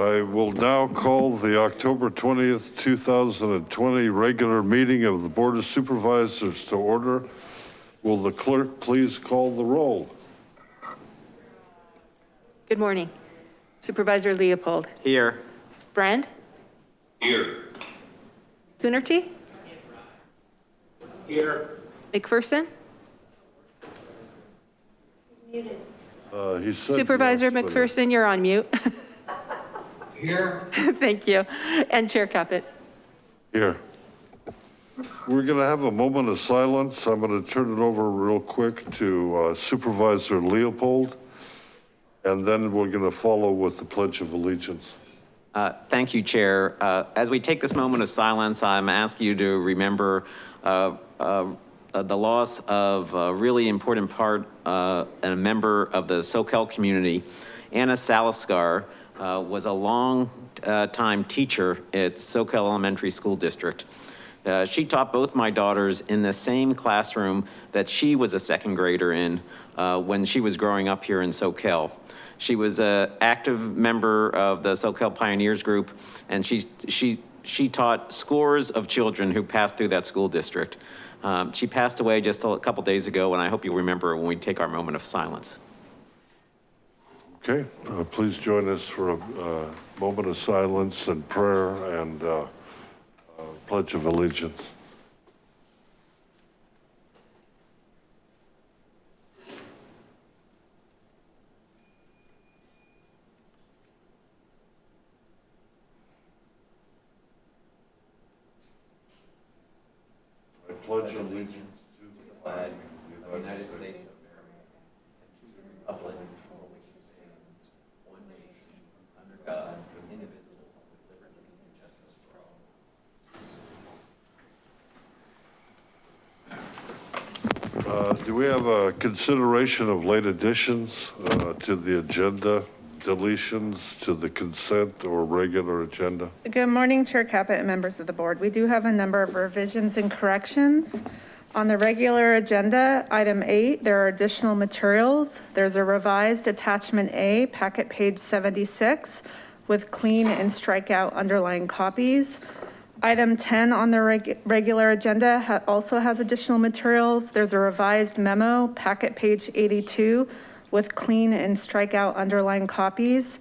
I will now call the October 20th, 2020 regular meeting of the Board of Supervisors to order. Will the clerk please call the roll? Good morning. Supervisor Leopold. Here. Friend? Here. Coonerty? Here. McPherson? Uh, he said Supervisor yes, but- McPherson, you're on mute. Here. Thank you. And Chair Caput. Here. We're going to have a moment of silence. I'm going to turn it over real quick to uh, Supervisor Leopold. And then we're going to follow with the Pledge of Allegiance. Uh, Thank you, Chair. Uh, As we take this moment of silence, I'm asking you to remember uh, uh, uh, the loss of a really important part uh, and a member of the Soquel community. Anna Saliskar uh, was a long uh, time teacher at Soquel Elementary School District. Uh, She taught both my daughters in the same classroom that she was a second grader in uh, when she was growing up here in Soquel. She was an active member of the Soquel Pioneers Group, and she, she, she taught scores of children who passed through that school district. Um, She passed away just a couple days ago, and I hope you'll remember when we take our moment of silence. Okay, uh, please join us for a uh, moment of silence and prayer and uh, uh, Pledge of Allegiance. Pledge allegiance to the flag of the United States of America, and to the republic for which it stands, one nation, under God, indivisible, with liberty and justice for all. Uh, Do we have a consideration of late additions uh, to the agenda, deletions to the consent or regular agenda? Good morning, Chair Caput and members of the board. We do have a number of revisions and corrections. On the regular agenda, item eight, there are additional materials. There's a revised attachment A, packet page 76, with clean and strikeout underlying copies. Item 10 on the reg- regular agenda ha- also has additional materials. There's a revised memo, packet page 82, with clean and strikeout underlying copies.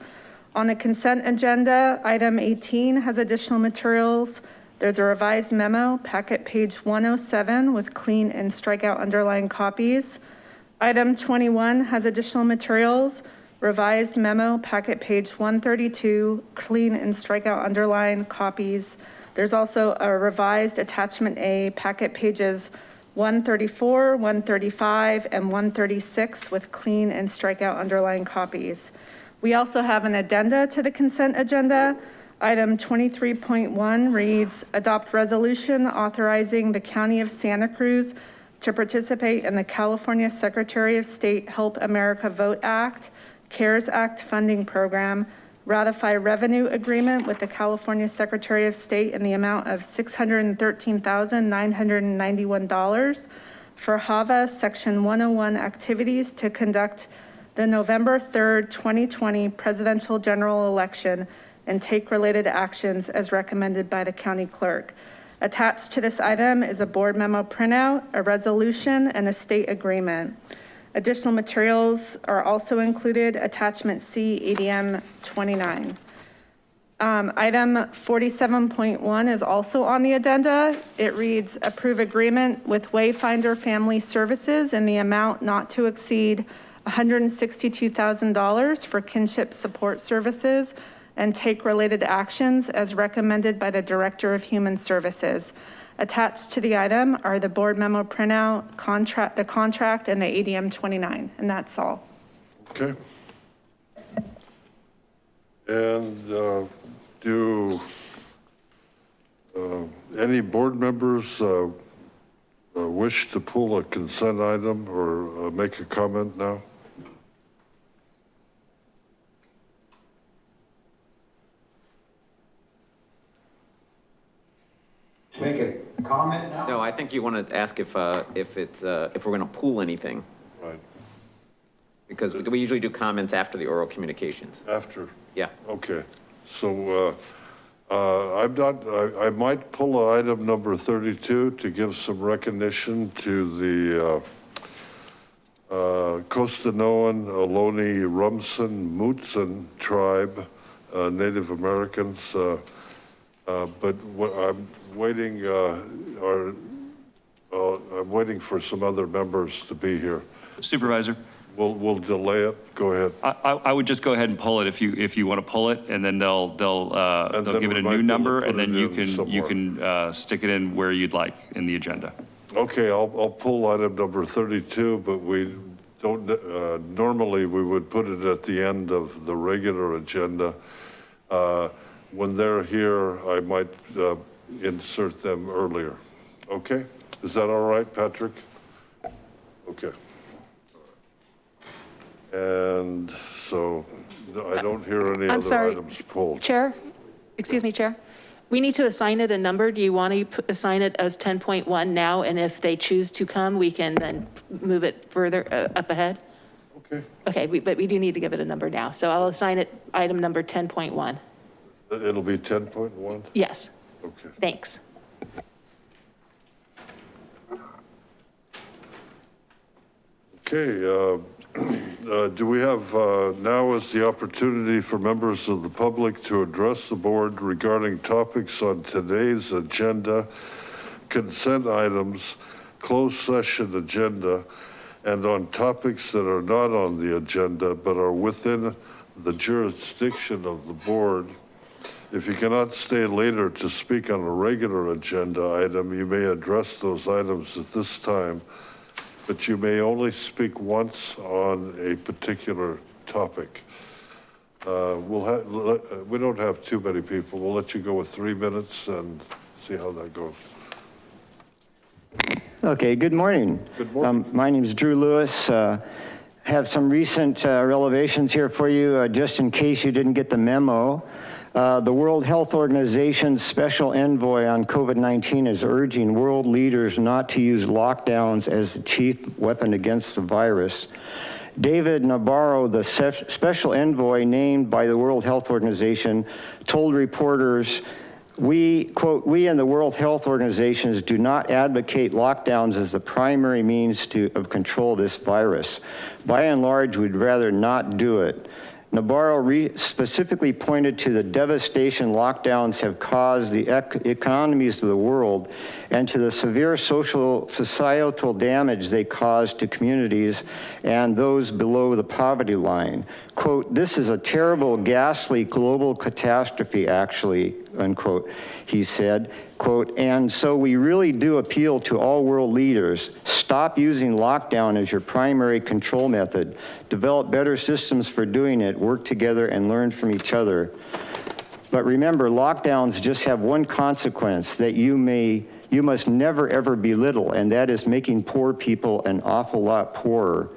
On the consent agenda, item 18 has additional materials. There's a revised memo, packet page 107, with clean and strikeout underlying copies. Item 21 has additional materials, revised memo, packet page 132, clean and strikeout underline copies. There's also a revised attachment A, packet pages 134, 135, and 136 with clean and strikeout underlying copies. We also have an addenda to the consent agenda. Item 23.1 reads, adopt resolution authorizing the County of Santa Cruz to participate in the California Secretary of State Help America Vote Act, CARES Act funding program, ratify revenue agreement with the California Secretary of State in the amount of $613,991 for HAVA Section 101 activities to conduct the November 3rd, 2020 presidential general election and take related actions as recommended by the county clerk. Attached to this item is a board memo printout, a resolution, and a state agreement. Additional materials are also included, attachment C, ADM 29. Um, Item 47.1 is also on the addenda. It reads, approve agreement with Wayfinder Family Services in the amount not to exceed $162,000 for kinship support services and take related actions as recommended by the Director of Human Services. Attached to the item are the board memo printout, contract, the contract, and the ADM 29, and that's all. Okay. And uh, do uh, any board members uh, uh, wish to pull a consent item or uh, make a comment now? Make a comment now? No, I think you want to ask if, uh, if it's, uh, if we're going to pool anything. Right. Because we we usually do comments after the oral communications. After, Yeah. okay. So, uh, uh, I'm not, I, I might pull item number 32 to give some recognition to the, uh, uh, Costanoan, Ohlone, Rumsen, Mutsun tribe, uh, Native Americans. uh, uh, But what I'm waiting, uh, or, uh, I'm waiting for some other members to be here. Supervisor, We'll, we'll delay it. Go ahead. I, I I would just go ahead and pull it if you, if you want to pull it, and then they'll, they'll, uh, And they'll then give it we a might new able to number, put and then it you in can, you somewhere. can uh, stick it in where you'd like in the agenda. Okay, I'll, I'll pull item number 32, but we don't, uh, normally we would put it at the end of the regular agenda. Uh, When they're here, I might uh, insert them earlier. Okay? Is that all right, Patrick? Okay. And so I don't hear any I'm other sorry. items pulled. Chair, excuse me, Chair. We need to assign it a number. Do you want to assign it as 10.1 now? And if they choose to come, we can then move it further uh, up ahead? Okay, Okay, we- but we do need to give it a number now. So I'll assign it item number 10.1. it'll be 10.1? Yes, Okay. thanks. Okay, uh, uh, do we have, uh, now is the opportunity for members of the public to address the board regarding topics on today's agenda, consent items, closed session agenda, and on topics that are not on the agenda but are within the jurisdiction of the board. If you cannot stay later to speak on a regular agenda item, you may address those items at this time but you may only speak once on a particular topic. Uh, We'll have, we don't have too many people. We'll let you go with three minutes and see how that goes. Okay, good morning. Good morning. Um, My name's Drew Lewis. Uh, Have some recent uh, relevations here for you, uh, just in case you didn't get the memo. Uh, The World Health Organization's special envoy on COVID-19 is urging world leaders not to use lockdowns as the chief weapon against the virus. David Nabarro, the special envoy named by the World Health Organization, told reporters, we, quote, we in the World Health Organizations do not advocate lockdowns as the primary means to, of control this virus. By and large, we'd rather not do it. Nabarro re- specifically pointed to the devastation lockdowns have caused the ec- economies of the world and to the severe social societal damage they caused to communities and those below the poverty line. Quote, this is a terrible, ghastly global catastrophe, actually, unquote, he said. Quote, and so we really do appeal to all world leaders, stop using lockdown as your primary control method, develop better systems for doing it, work together and learn from each other. But remember, lockdowns just have one consequence that you may, you must never ever belittle, and that is making poor people an awful lot poorer.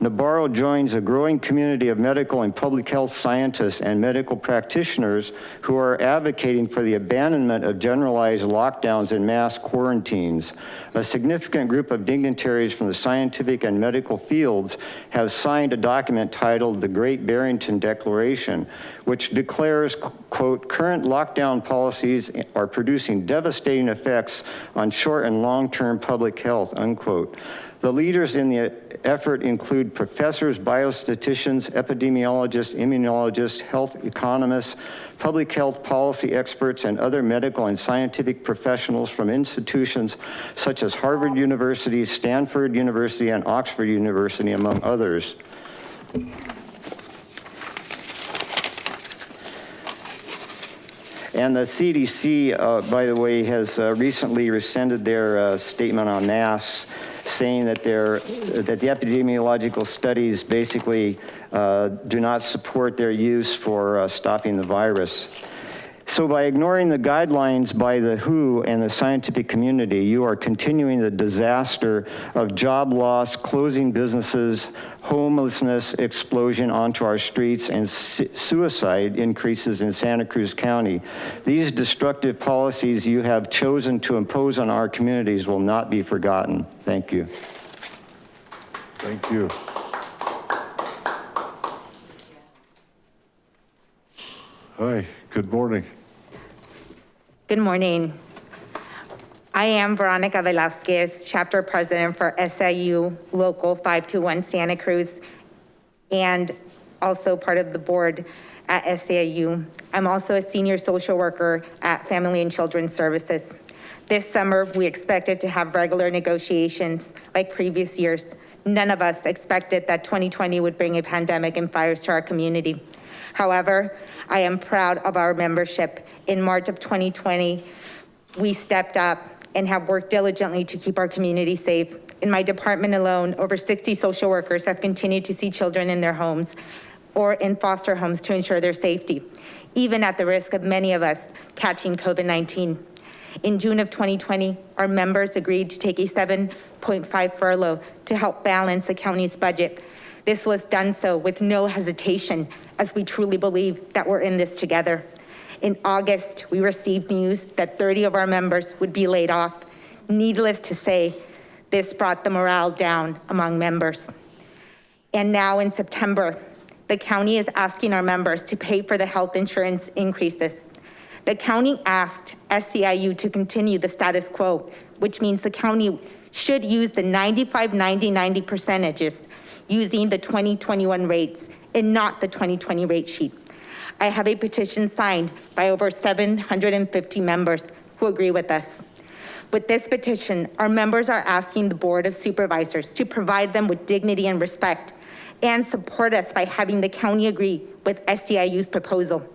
Nabarro joins a growing community of medical and public health scientists and medical practitioners who are advocating for the abandonment of generalized lockdowns and mass quarantines. A significant group of dignitaries from the scientific and medical fields have signed a document titled the Great Barrington Declaration, which declares, quote, current lockdown policies are producing devastating effects on short and long-term public health, unquote. The leaders in the effort include professors, biostatisticians, epidemiologists, immunologists, health economists, public health policy experts, and other medical and scientific professionals from institutions such as Harvard University, Stanford University, and Oxford University, among others. And the CDC, uh, by the way, has uh, recently rescinded their uh, statement on masks, saying that they're, that the epidemiological studies basically uh, do not support their use for uh, stopping the virus. So by ignoring the guidelines by the WHO and the scientific community, you are continuing the disaster of job loss, closing businesses, homelessness explosion onto our streets, and suicide increases in Santa Cruz County. These destructive policies you have chosen to impose on our communities will not be forgotten. Thank you. Thank you. Hi, good morning. Good morning. I am Veronica Velasquez, Chapter President for SEIU Local 521 Santa Cruz, and also part of the board at SAU. I'm also a senior social worker at Family and Children's Services. This summer, we expected to have regular negotiations like previous years. None of us expected that 2020 would bring a pandemic and fires to our community. However, I am proud of our membership. In March of 2020, we stepped up and have worked diligently to keep our community safe. In my department alone, over 60 social workers have continued to see children in their homes or in foster homes to ensure their safety, even at the risk of many of us catching COVID-19. In June of 2020, our members agreed to take a 7.5 furlough to help balance the county's budget. This was done so with no hesitation, as we truly believe that we're in this together. In August, we received news that 30 of our members would be laid off. Needless to say, this brought the morale down among members. And now in September, the county is asking our members to pay for the health insurance increases. The county asked SEIU to continue the status quo, which means the county should use the 95, 90, 90 percentages using the 2021 rates and not the 2020 rate sheet. I have a petition signed by over 750 members who agree with us. With this petition, our members are asking the Board of Supervisors to provide them with dignity and respect and support us by having the county agree with SEIU's proposal.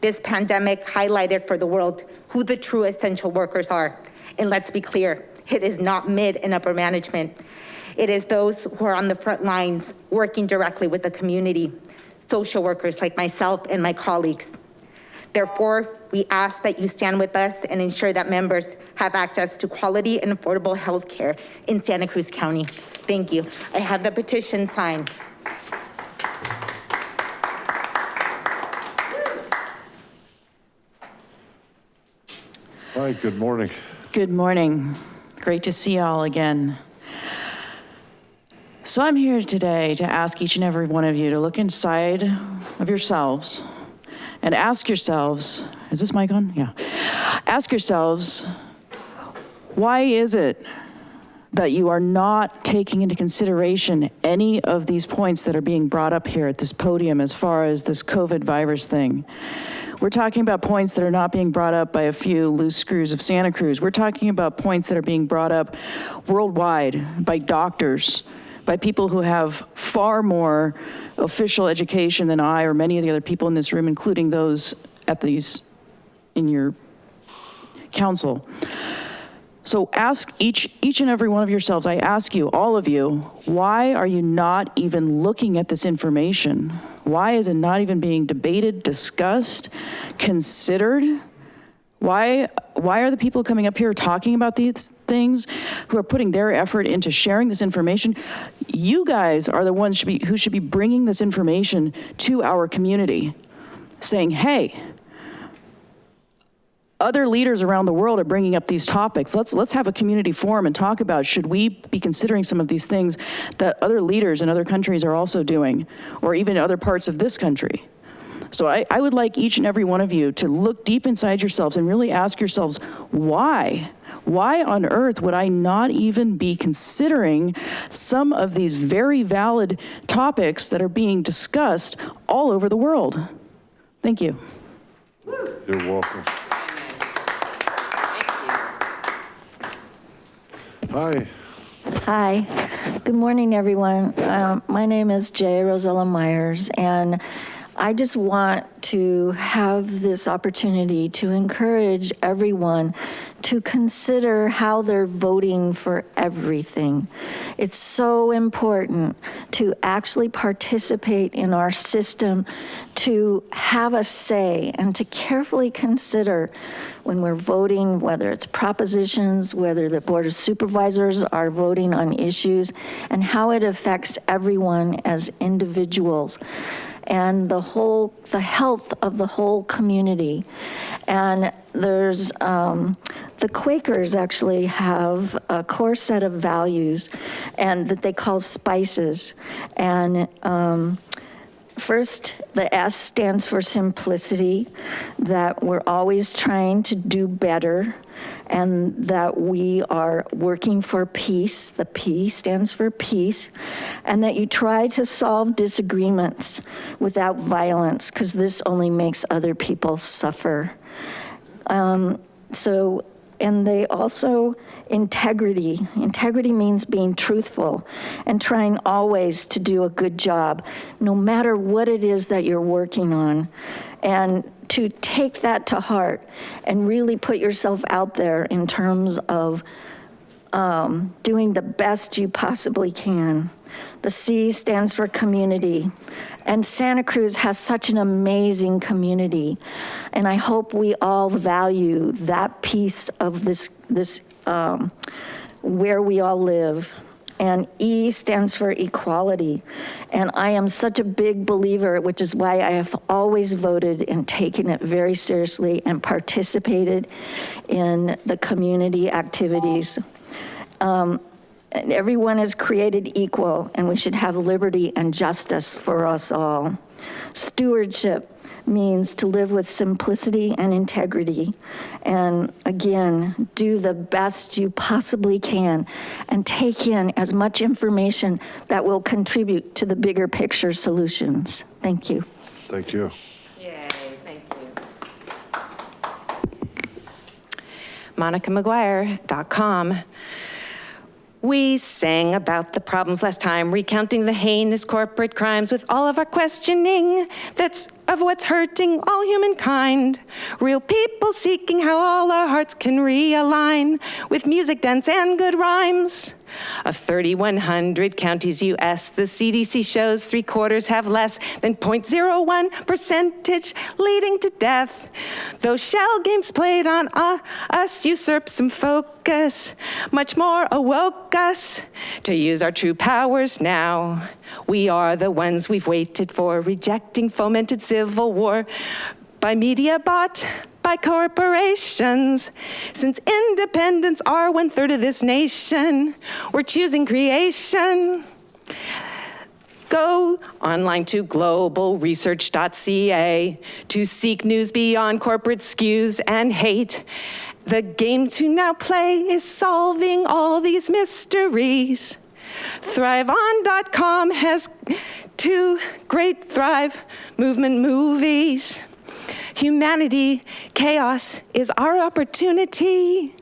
This pandemic highlighted for the world who the true essential workers are. And let's be clear, it is not mid and upper management. It is those who are on the front lines working directly with the community, social workers like myself and my colleagues. Therefore, we ask that you stand with us and ensure that members have access to quality and affordable health care in Santa Cruz County. Thank you. I have the petition signed. Hi, good morning. Good morning. Great to see y'all again. So I'm here today to ask each and every one of you to look inside of yourselves and ask yourselves, is this mic on? Yeah. Ask yourselves, why is it that you are not taking into consideration any of these points that are being brought up here at this podium as far as this COVID virus thing? We're talking about points that are not being brought up by a few loose screws of Santa Cruz. We're talking about points that are being brought up worldwide by doctors, by people who have far more official education than I or many of the other people in this room, including those at these, in your council. So ask each, each and every one of yourselves, I ask you, all of you, why are you not even looking at this information? Why is it not even being debated, discussed, considered? Why, why are the people coming up here talking about these things, who are putting their effort into sharing this information? You guys are the ones should be, who should be bringing this information to our community, saying, hey, other leaders around the world are bringing up these topics. Let's, let's have a community forum and talk about, should we be considering some of these things that other leaders in other countries are also doing, or even other parts of this country? So I, I would like each and every one of you to look deep inside yourselves and really ask yourselves, why? Why on earth would I not even be considering some of these very valid topics that are being discussed all over the world? Thank you. You're welcome. Hi, Hi, good morning, everyone. Um, My name is Jay Rosella Myers, and I just want to have this opportunity to encourage everyone to consider how they're voting for everything. It's so important to actually participate in our system, to have a say, and to carefully consider when we're voting, whether it's propositions, whether the Board of Supervisors are voting on issues, and how it affects everyone as individuals and the whole, the health of the whole community. And there's, um, the Quakers actually have a core set of values and that they call spices. And um, First, the S stands for simplicity, that we're always trying to do better and that we are working for peace. The P stands for peace. And that you try to solve disagreements without violence because this only makes other people suffer. Um, so, and they also, integrity. Integrity means being truthful and trying always to do a good job, no matter what it is that you're working on. And to take that to heart and really put yourself out there in terms of um, doing the best you possibly can. The C stands for community. And Santa Cruz has such an amazing community. And I hope we all value that piece of this, this um, where we all live. And E stands for equality. And I am such a big believer, which is why I have always voted and taken it very seriously and participated in the community activities. Um, everyone is created equal and we should have liberty and justice for us all. Stewardship means to live with simplicity and integrity. And again, do the best you possibly can and take in as much information that will contribute to the bigger picture solutions. Thank you. Thank you. Yay, thank you. MonicaMcGuire.com. We sang about the problems last time, recounting the heinous corporate crimes with all of our questioning that's of what's hurting all humankind. Real people seeking how all our hearts can realign with music, dance, and good rhymes. Of 3,100 counties US, the CDC shows three quarters have less than 0.01 percentage leading to death. Those shell games played on uh, us usurp some focus, much more awoke us to use our true powers now. We are the ones we've waited for, rejecting fomented civil war by media bought by corporations. Since independents are one third of this nation, we're choosing creation. Go online to globalresearch.ca to seek news beyond corporate skews and hate. The game to now play is solving all these mysteries. ThriveOn.com has two great Thrive movement movies. Humanity, chaos is our opportunity.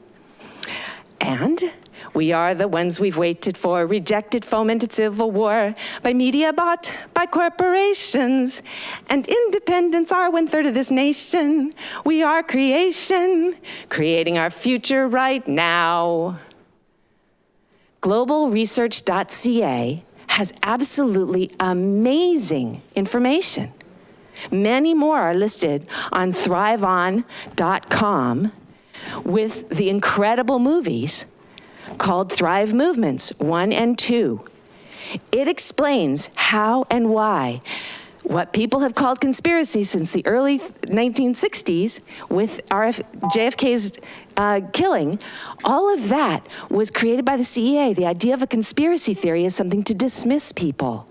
And we are the ones we've waited for, rejected, fomented civil war by media bought by corporations. And independents are one third of this nation. We are creation, creating our future right now. Globalresearch.ca has absolutely amazing information. Many more are listed on thriveon.com with the incredible movies called Thrive Movements 1 and 2. It explains how and why what people have called conspiracy since the early 1960s with RF, JFK's uh, killing, all of that was created by the CEA. The idea of a conspiracy theory is something to dismiss people.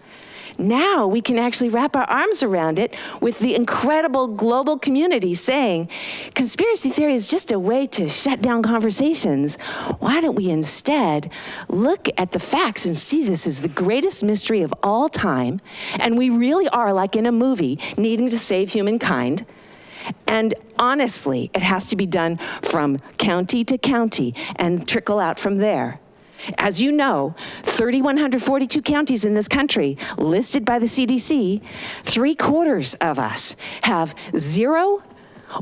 Now we can actually wrap our arms around it with the incredible global community saying, conspiracy theory is just a way to shut down conversations. Why don't we instead look at the facts and see this as the greatest mystery of all time, and we really are like in a movie, needing to save humankind, and honestly, it has to be done from county to county and trickle out from there. As you know, 3,142 counties in this country listed by the CDC, three quarters of us have zero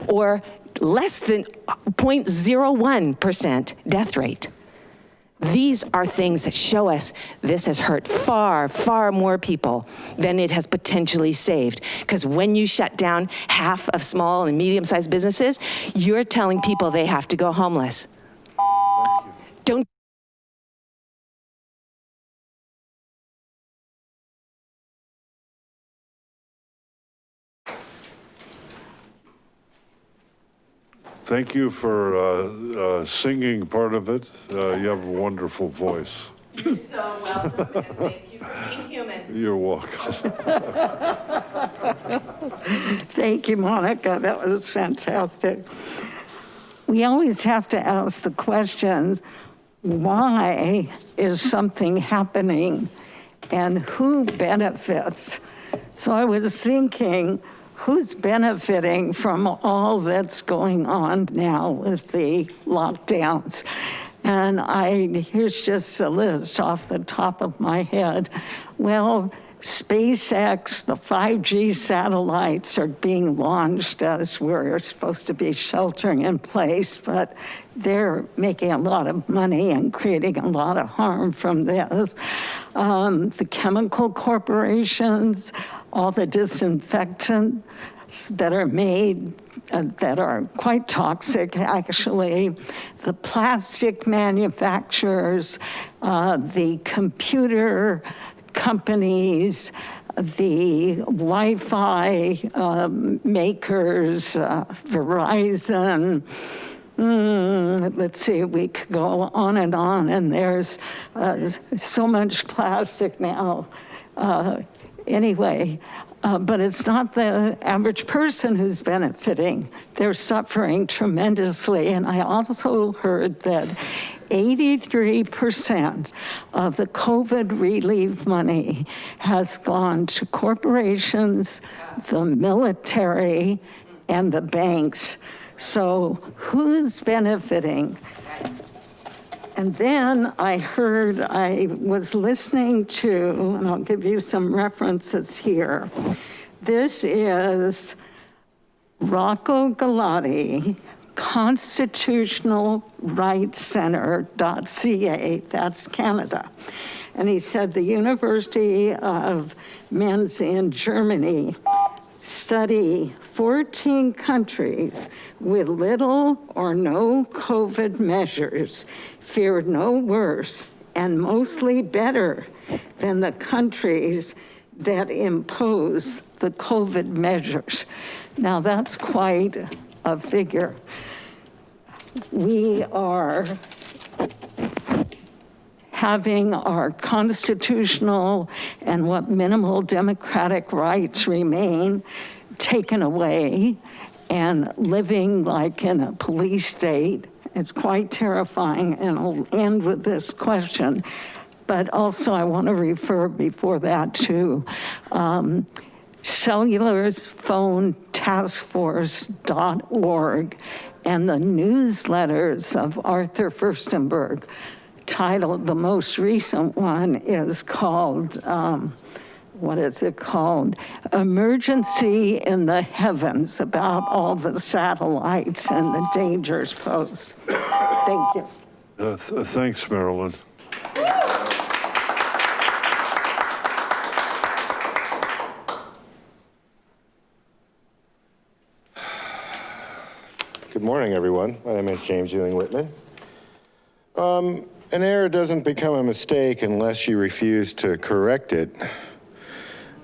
or less than 0.01% death rate. These are things that show us this has hurt far, far more people than it has potentially saved. Because when you shut down half of small and medium-sized businesses, you're telling people they have to go homeless. Don't Thank you for uh, uh, singing part of it. Uh, You have a wonderful voice. You're so welcome, and thank you for being human. You're welcome. Thank you, Monica. That was fantastic. We always have to ask the questions, why is something happening and who benefits? So I was thinking, who's benefiting from all that's going on now with the lockdowns? And I, here's just a list off the top of my head. Well, SpaceX, the 5G satellites are being launched as we're supposed to be sheltering in place, but they're making a lot of money and creating a lot of harm from this. Um, the chemical corporations, all the disinfectants that are made uh, that are quite toxic, actually. The plastic manufacturers, uh, the computer companies, the Wi-Fi um, makers, uh, Verizon, Mm, let's see, we could go on and on, and there's uh, so much plastic now. Uh, anyway, uh, but it's not the average person who's benefiting. They're suffering tremendously. And I also heard that 83% of the COVID relief money has gone to corporations, the military, and the banks. So who's benefiting? And then I heard, I was listening to, and I'll give you some references here. This is Rocco Galati, Constitutional Rights Center.ca, that's Canada. And he said the University of Mainz in Germany study 14 countries with little or no COVID measures fared no worse and mostly better than the countries that impose the COVID measures. Now that's quite a figure. We are having our constitutional and what minimal democratic rights remain taken away and living like in a police state. It's quite terrifying and I'll end with this question. But also I wanna refer before that to um, cellularphonetaskforce.org and the newsletters of Arthur Firstenberg titled, the most recent one is called, um, what is it called? Emergency in the Heavens about all the satellites and the dangers posed. Thank you. Uh, th- Thanks, Marilyn. Good morning, everyone. My name is James Ewing Whitman. Um, an error doesn't become a mistake unless you refuse to correct it.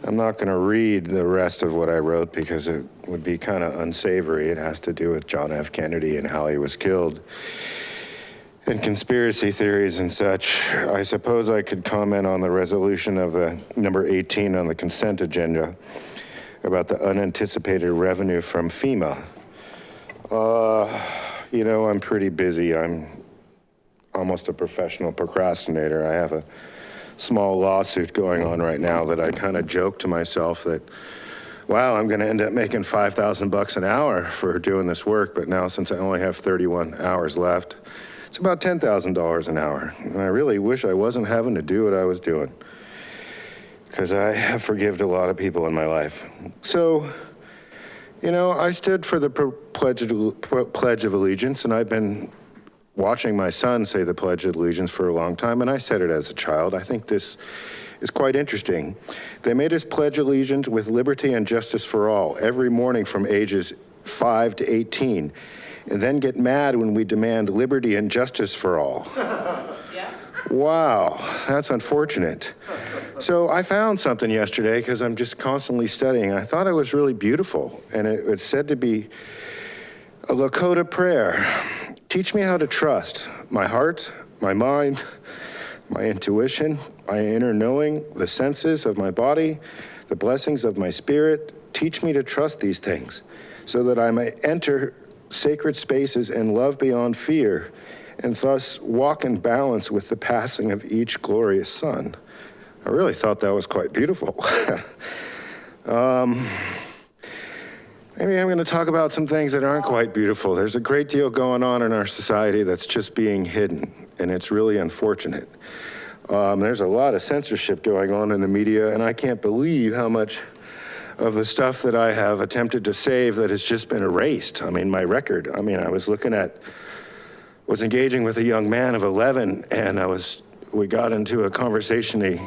I'm not going to read the rest of what I wrote because it would be kind of unsavory. It has to do with John F. Kennedy and how he was killed and conspiracy theories and such. I suppose I could comment on the resolution of the number 18 on the consent agenda about the unanticipated revenue from FEMA. Uh, you know, I'm pretty busy. I'm almost a professional procrastinator. I have a small lawsuit going on right now that I kind of joke to myself that, wow, I'm going to end up making 5,000 bucks an hour for doing this work. But now since I only have 31 hours left, it's about $10,000 an hour. And I really wish I wasn't having to do what I was doing because I have forgived a lot of people in my life. So, you know, I stood for the pledge of allegiance and I've been watching my son say the Pledge of Allegiance for a long time, and I said it as a child. I think this is quite interesting. They made us pledge allegiance with liberty and justice for all every morning from ages 5 to 18, and then get mad when we demand liberty and justice for all. Wow, that's unfortunate. So I found something yesterday because I'm just constantly studying. I thought it was really beautiful, and it, it's said to be a Lakota prayer. Teach me how to trust my heart, my mind, my intuition, my inner knowing, the senses of my body, the blessings of my spirit. Teach me to trust these things so that I may enter sacred spaces and love beyond fear and thus walk in balance with the passing of each glorious sun. I really thought that was quite beautiful. um, maybe I'm going to talk about some things that aren't quite beautiful. There's a great deal going on in our society that's just being hidden, and it's really unfortunate. Um, there's a lot of censorship going on in the media, and I can't believe how much of the stuff that I have attempted to save that has just been erased. I mean, my record, I mean, I was looking at, was engaging with a young man of 11 and I was, we got into a conversation. He,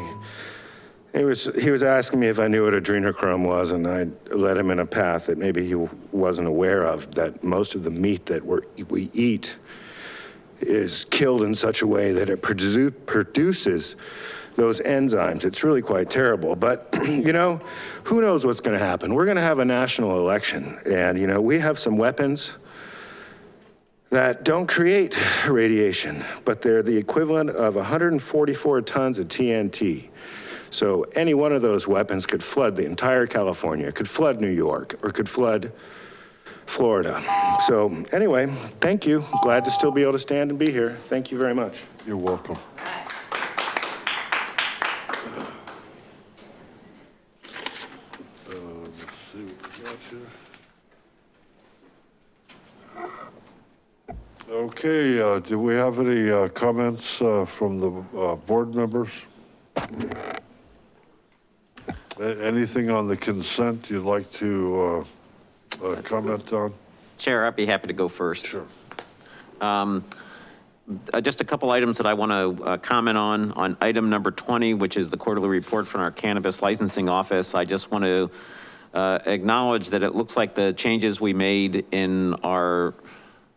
he was, he was asking me if I knew what adrenochrome was and I led him in a path that maybe he wasn't aware of, that most of the meat that we're, we eat is killed in such a way that it produ produces those enzymes. It's really quite terrible. But, you know, who knows what's going to happen? We're going to have a national election. And, you know, we have some weapons that don't create radiation, but they're the equivalent of 144 tons of TNT. So any one of those weapons could flood the entire California, could flood New York, or could flood Florida. So anyway, thank you. Glad to still be able to stand and be here. Thank you very much. You're welcome. Uh. Okay, uh, do we have any uh, comments uh, from the uh, board members? Anything on the consent you'd like to uh, uh, comment on? Chair, I'd be happy to go first. Sure. Um, uh, Just a couple items that I want to comment on. On item number 20, which is the quarterly report from our cannabis licensing office, I just want to uh, acknowledge that it looks like the changes we made in our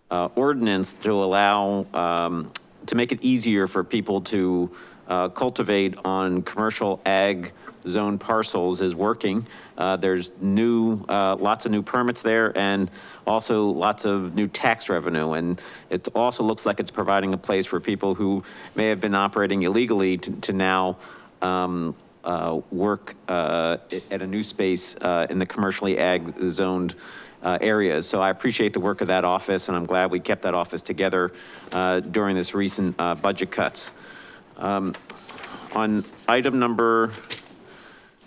uh, ordinance to allow, um, to make it easier for people to uh, cultivate on commercial ag zone parcels is working. Uh, There's new, uh, lots of new permits there and also lots of new tax revenue. And it also looks like it's providing a place for people who may have been operating illegally to to now um, uh, work uh, at a new space uh, in the commercially ag zoned uh, areas. So I appreciate the work of that office and I'm glad we kept that office together during this recent budget cuts. Um, On item number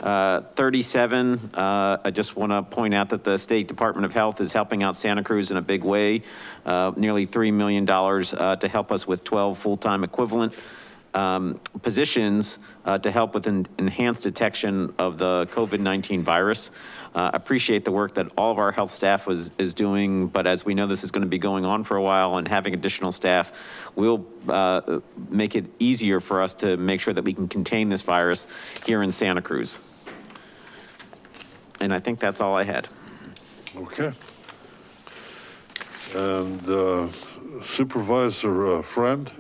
uh, 37, uh, I just want to point out that the State Department of Health is helping out Santa Cruz in a big way. Uh, Nearly $3 million uh, to help us with 12 full-time equivalent um, positions uh, to help with en- enhanced detection of the COVID-19 virus. Uh, Appreciate the work that all of our health staff was, is doing, but as we know, this is going to be going on for a while and having additional staff will uh, make it easier for us to make sure that we can contain this virus here in Santa Cruz. And I think that's all I had. Okay. And uh, Supervisor uh, Friend?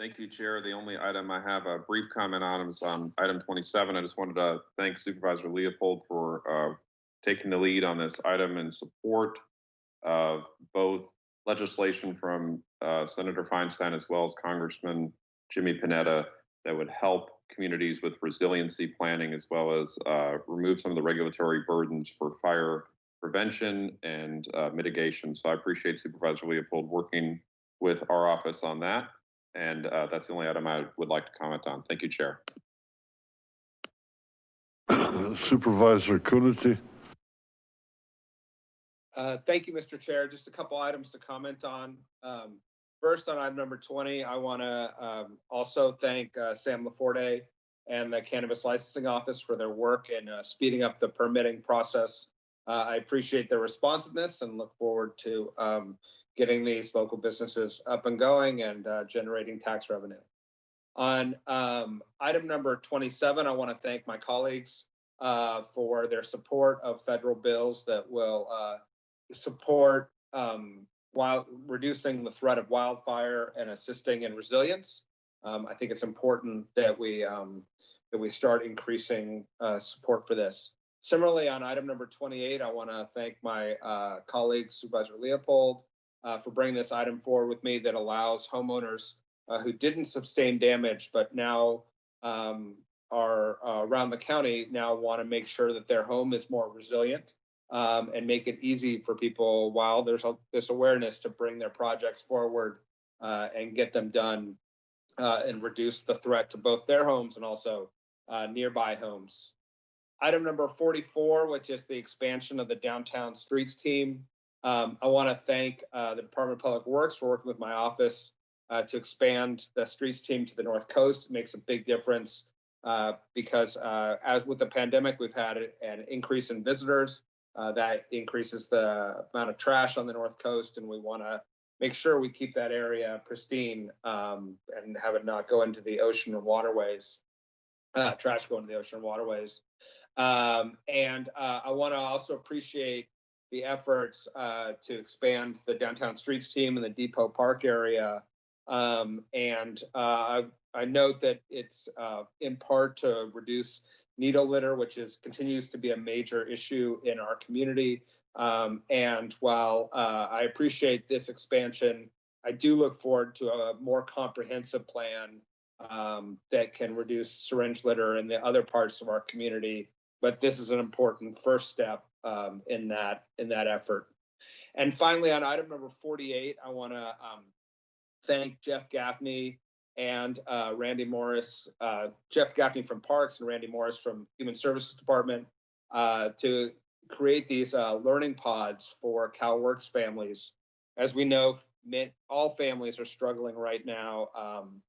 Thank you, Chair. The only item I have a brief comment on is on item 27. I just wanted to thank Supervisor Leopold for uh, taking the lead on this item in support of both legislation from uh, Senator Feinstein as well as Congressman Jimmy Panetta that would help communities with resiliency planning as well as uh, remove some of the regulatory burdens for fire prevention and uh, mitigation. So I appreciate Supervisor Leopold working with our office on that. And uh, that's the only item I would like to comment on. Thank you, Chair. Supervisor Coonerty? Uh, Thank you, Mr. Chair. Just a couple items to comment on. Um, First, on item number 20, I want to also thank uh, Sam Laforte and the Cannabis Licensing Office for their work in uh, speeding up the permitting process. Uh, I appreciate their responsiveness and look forward to um, getting these local businesses up and going and uh, generating tax revenue. On um, item number 27, I want to thank my colleagues uh, for their support of federal bills that will uh, support um, while reducing the threat of wildfire and assisting in resilience. Um, I think it's important that we um, that we start increasing uh, support for this. Similarly, on item number 28, I want to thank my uh, colleague Supervisor Leopold uh, for bringing this item forward with me that allows homeowners uh, who didn't sustain damage, but now um, are uh, around the county now want to make sure that their home is more resilient um, and make it easy for people while there's a- this awareness to bring their projects forward uh, and get them done uh, and reduce the threat to both their homes and also nearby homes. Item number 44, which is the expansion of the downtown streets team. Um, I want to thank uh, the Department of Public Works for working with my office uh, to expand the streets team to the North Coast. It makes a big difference uh, because uh, as with the pandemic, we've had an increase in visitors. Uh, that increases the amount of trash on the North Coast, and we want to make sure we keep that area pristine um, and have it not go into the ocean or waterways, uh, trash go into the ocean and waterways. Um, and uh, I want to also appreciate the efforts uh, to expand the downtown streets team in the Depot Park area. Um, and uh, I, I note that it's uh, in part to reduce needle litter, which is continues to be a major issue in our community. Um, and while uh, I appreciate this expansion, I do look forward to a more comprehensive plan um, that can reduce syringe litter in the other parts of our community. But this is an important first step um, in that in that effort. And finally, on item number 48, I want to um, thank Jeff Gaffney and uh, Randy Morris, uh, Jeff Gaffney from Parks and Randy Morris from Human Services Department uh, to create these uh, learning pods for CalWorks families. As we know, all families are struggling right now um,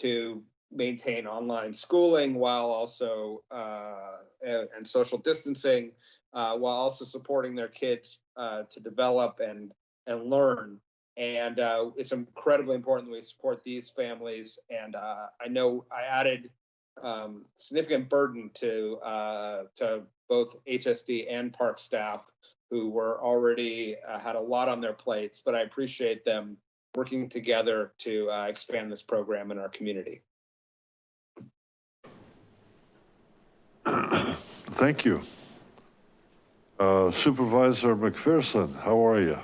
to maintain online schooling while also uh, and, and, social distancing, uh, while also supporting their kids uh, to develop and and learn. And uh, it's incredibly important that we support these families. And uh, I know I added um, significant burden to uh, to both HSD and park staff who were already had a lot on their plates, but I appreciate them working together to expand this program in our community. Thank you. Uh, Supervisor McPherson, how are you?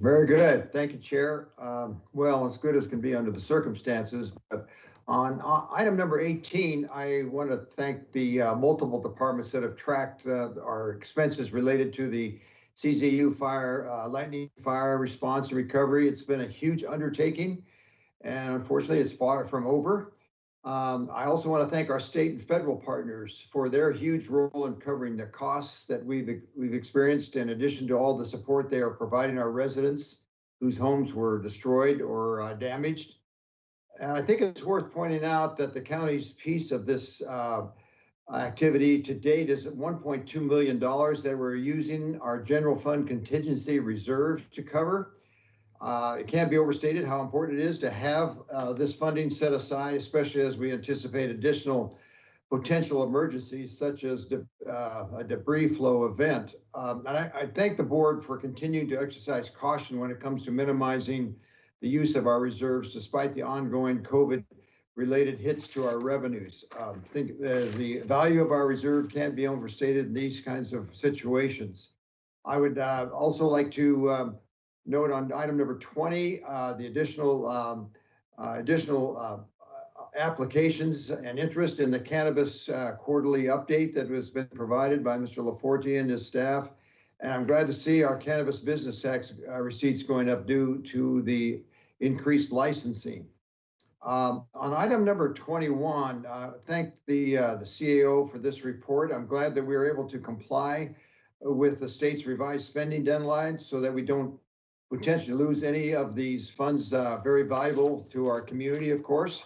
Very good. Thank you, Chair. Um, well, as good as can be under the circumstances. But on uh, item number 18, I want to thank the uh, multiple departments that have tracked uh, our expenses related to the CZU fire, uh, lightning fire response and recovery. It's been a huge undertaking, and unfortunately, it's far from over. Um, I also want to thank our state and federal partners for their huge role in covering the costs that we've we've experienced, in addition to all the support they are providing our residents whose homes were destroyed or uh, damaged. And I think it's worth pointing out that the county's piece of this uh, activity to date is $1.2 million that we're using our general fund contingency reserve to cover. Uh, it can't be overstated how important it is to have uh, this funding set aside, especially as we anticipate additional potential emergencies such as de uh, a debris flow event. Um, and I, I, thank the board for continuing to exercise caution when it comes to minimizing the use of our reserves despite the ongoing COVID related hits to our revenues. Um, think uh, the value of our reserve can't be overstated in these kinds of situations. I would uh, also like to um, note on item number 20, uh, the additional um, uh, additional uh, applications and interest in the cannabis uh, quarterly update that has been provided by Mr. Laforte and his staff. And I'm glad to see our cannabis business tax uh, receipts going up due to the increased licensing. Um, on item number 21, uh, thank the the CAO for this report. I'm glad that we were able to comply with the state's revised spending deadline so that we don't potentially lose any of these funds, uh, very valuable to our community, of course.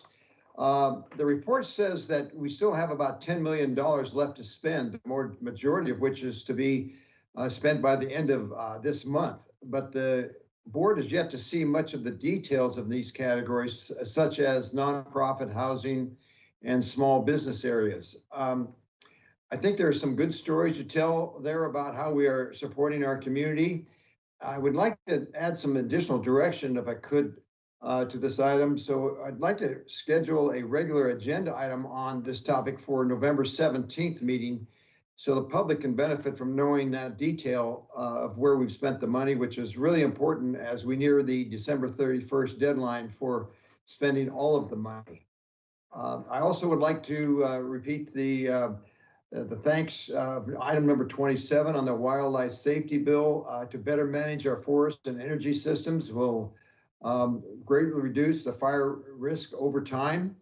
Uh, the report says that we still have about $10 million left to spend, the more majority of which is to be uh, spent by the end of uh, this month. But the board has yet to see much of the details of these categories, such as nonprofit housing and small business areas. Um, I think there are some good stories to tell there about how we are supporting our community. I would like to add some additional direction if I could uh, to this item. So I'd like to schedule a regular agenda item on this topic for November 17th meeting so the public can benefit from knowing that detail uh, of where we've spent the money, which is really important as we near the December 31st deadline for spending all of the money. Uh, I also would like to uh, repeat the, uh, the thanks, uh, item number 27 on the wildlife safety bill uh, to better manage our forest and energy systems will um, greatly reduce the fire risk over time.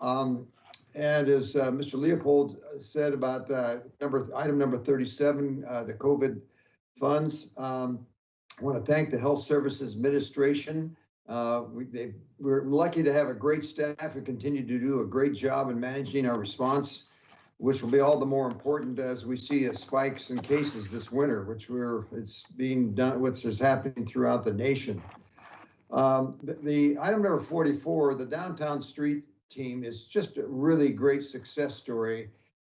Um, and as uh, Mr. Leopold said about number, item number 37, uh, the COVID funds, um, I want to thank the Health Services Administration. We, they, we're lucky to have a great staff who continue to do a great job in managing our response, which will be all the more important as we see spikes in cases this winter, which we're, it's being done, which is happening throughout the nation. Um, the, the item number 44, the downtown street team is just a really great success story.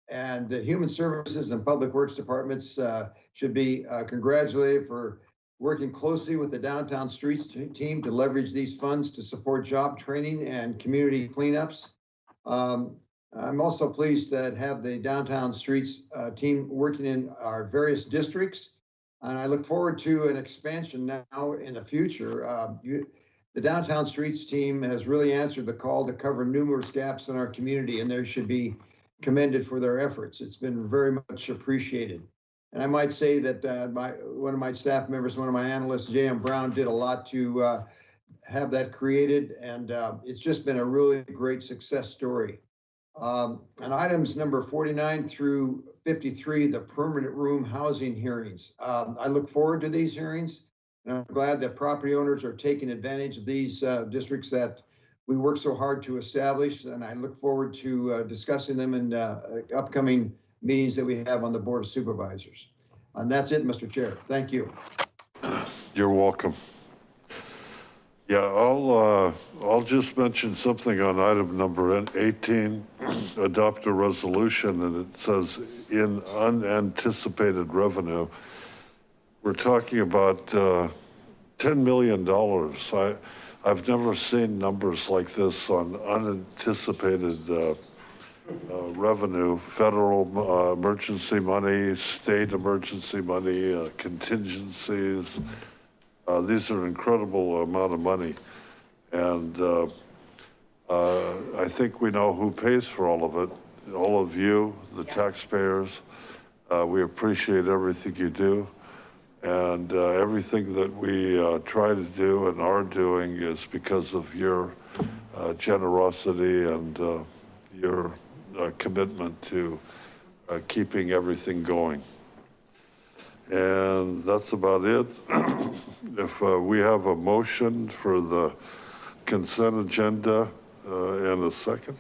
And the Human Services and Public Works Departments uh, should be uh, congratulated for working closely with the downtown streets team to leverage these funds to support job training and community cleanups. Um, I'm also pleased to have the downtown streets uh, team working in our various districts. And I look forward to an expansion now in the future. Uh, you, the downtown streets team has really answered the call to cover numerous gaps in our community and they should be commended for their efforts. It's been very much appreciated. And I might say that uh, my, one of my staff members, one of my analysts, J.M. Brown, did a lot to uh, have that created. And uh, it's just been a really great success story. Um, and items number 49 through 53, the permanent room housing hearings. Um, I look forward to these hearings. And I'm glad that property owners are taking advantage of these uh, districts that we work so hard to establish. And I look forward to uh, discussing them in uh, upcoming meetings that we have on the Board of Supervisors. And that's it, Mr. Chair. Thank you. You're welcome. Yeah, I'll, uh, I'll just mention something on item number 18, adopt a resolution, and it says in unanticipated revenue. We're talking about uh, $10 million. I, I've never seen numbers like this on unanticipated uh, uh, revenue, federal uh, emergency money, state emergency money, uh, contingencies. Uh, these are an incredible amount of money. And uh, uh, I think we know who pays for all of it. All of you, the taxpayers. Uh, we appreciate everything you do. And uh, everything that we uh, try to do and are doing is because of your uh, generosity and uh, your uh, commitment to uh, keeping everything going. And that's about it. If uh, we have a motion for the consent agenda uh, in a second.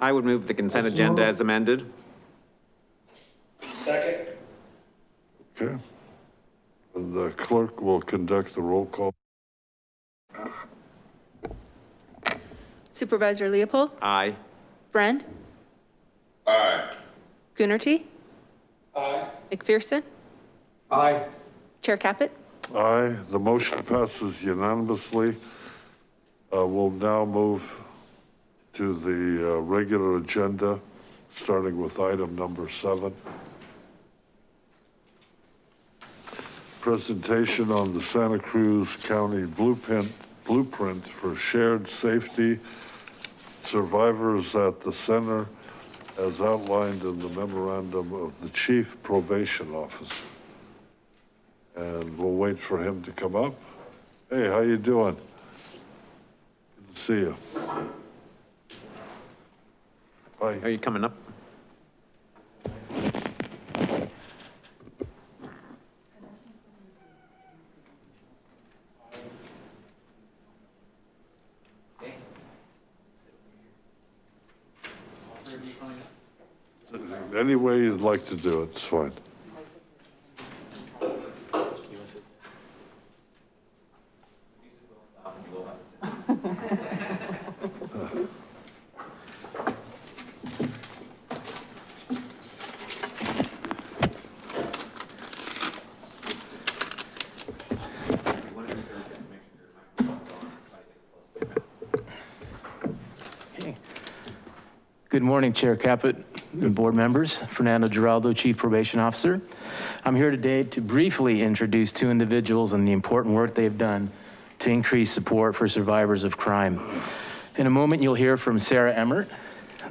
I would move the consent agenda as amended. Second. Okay. And the clerk will conduct the roll call. Supervisor Leopold, Aye. Friend, Aye. Coonerty, Aye. McPherson, Aye. Chair Caput. Aye, the motion passes unanimously. Uh, We'll now move to the uh, regular agenda, starting with item number seven. Presentation on the Santa Cruz County blueprint, blueprint for shared safety survivors at the center as outlined in the memorandum of the chief probation officer. And we'll wait for him to come up. Hey, how you doing? Good to see you. Hi. Are you coming up? Any way you'd like to do it, it's fine. Good morning, Chair Caput and board members. Fernando Giraldo, Chief Probation Officer. I'm here today to briefly introduce two individuals and the important work they've done to increase support for survivors of crime. In a moment, you'll hear from Sarah Emmert,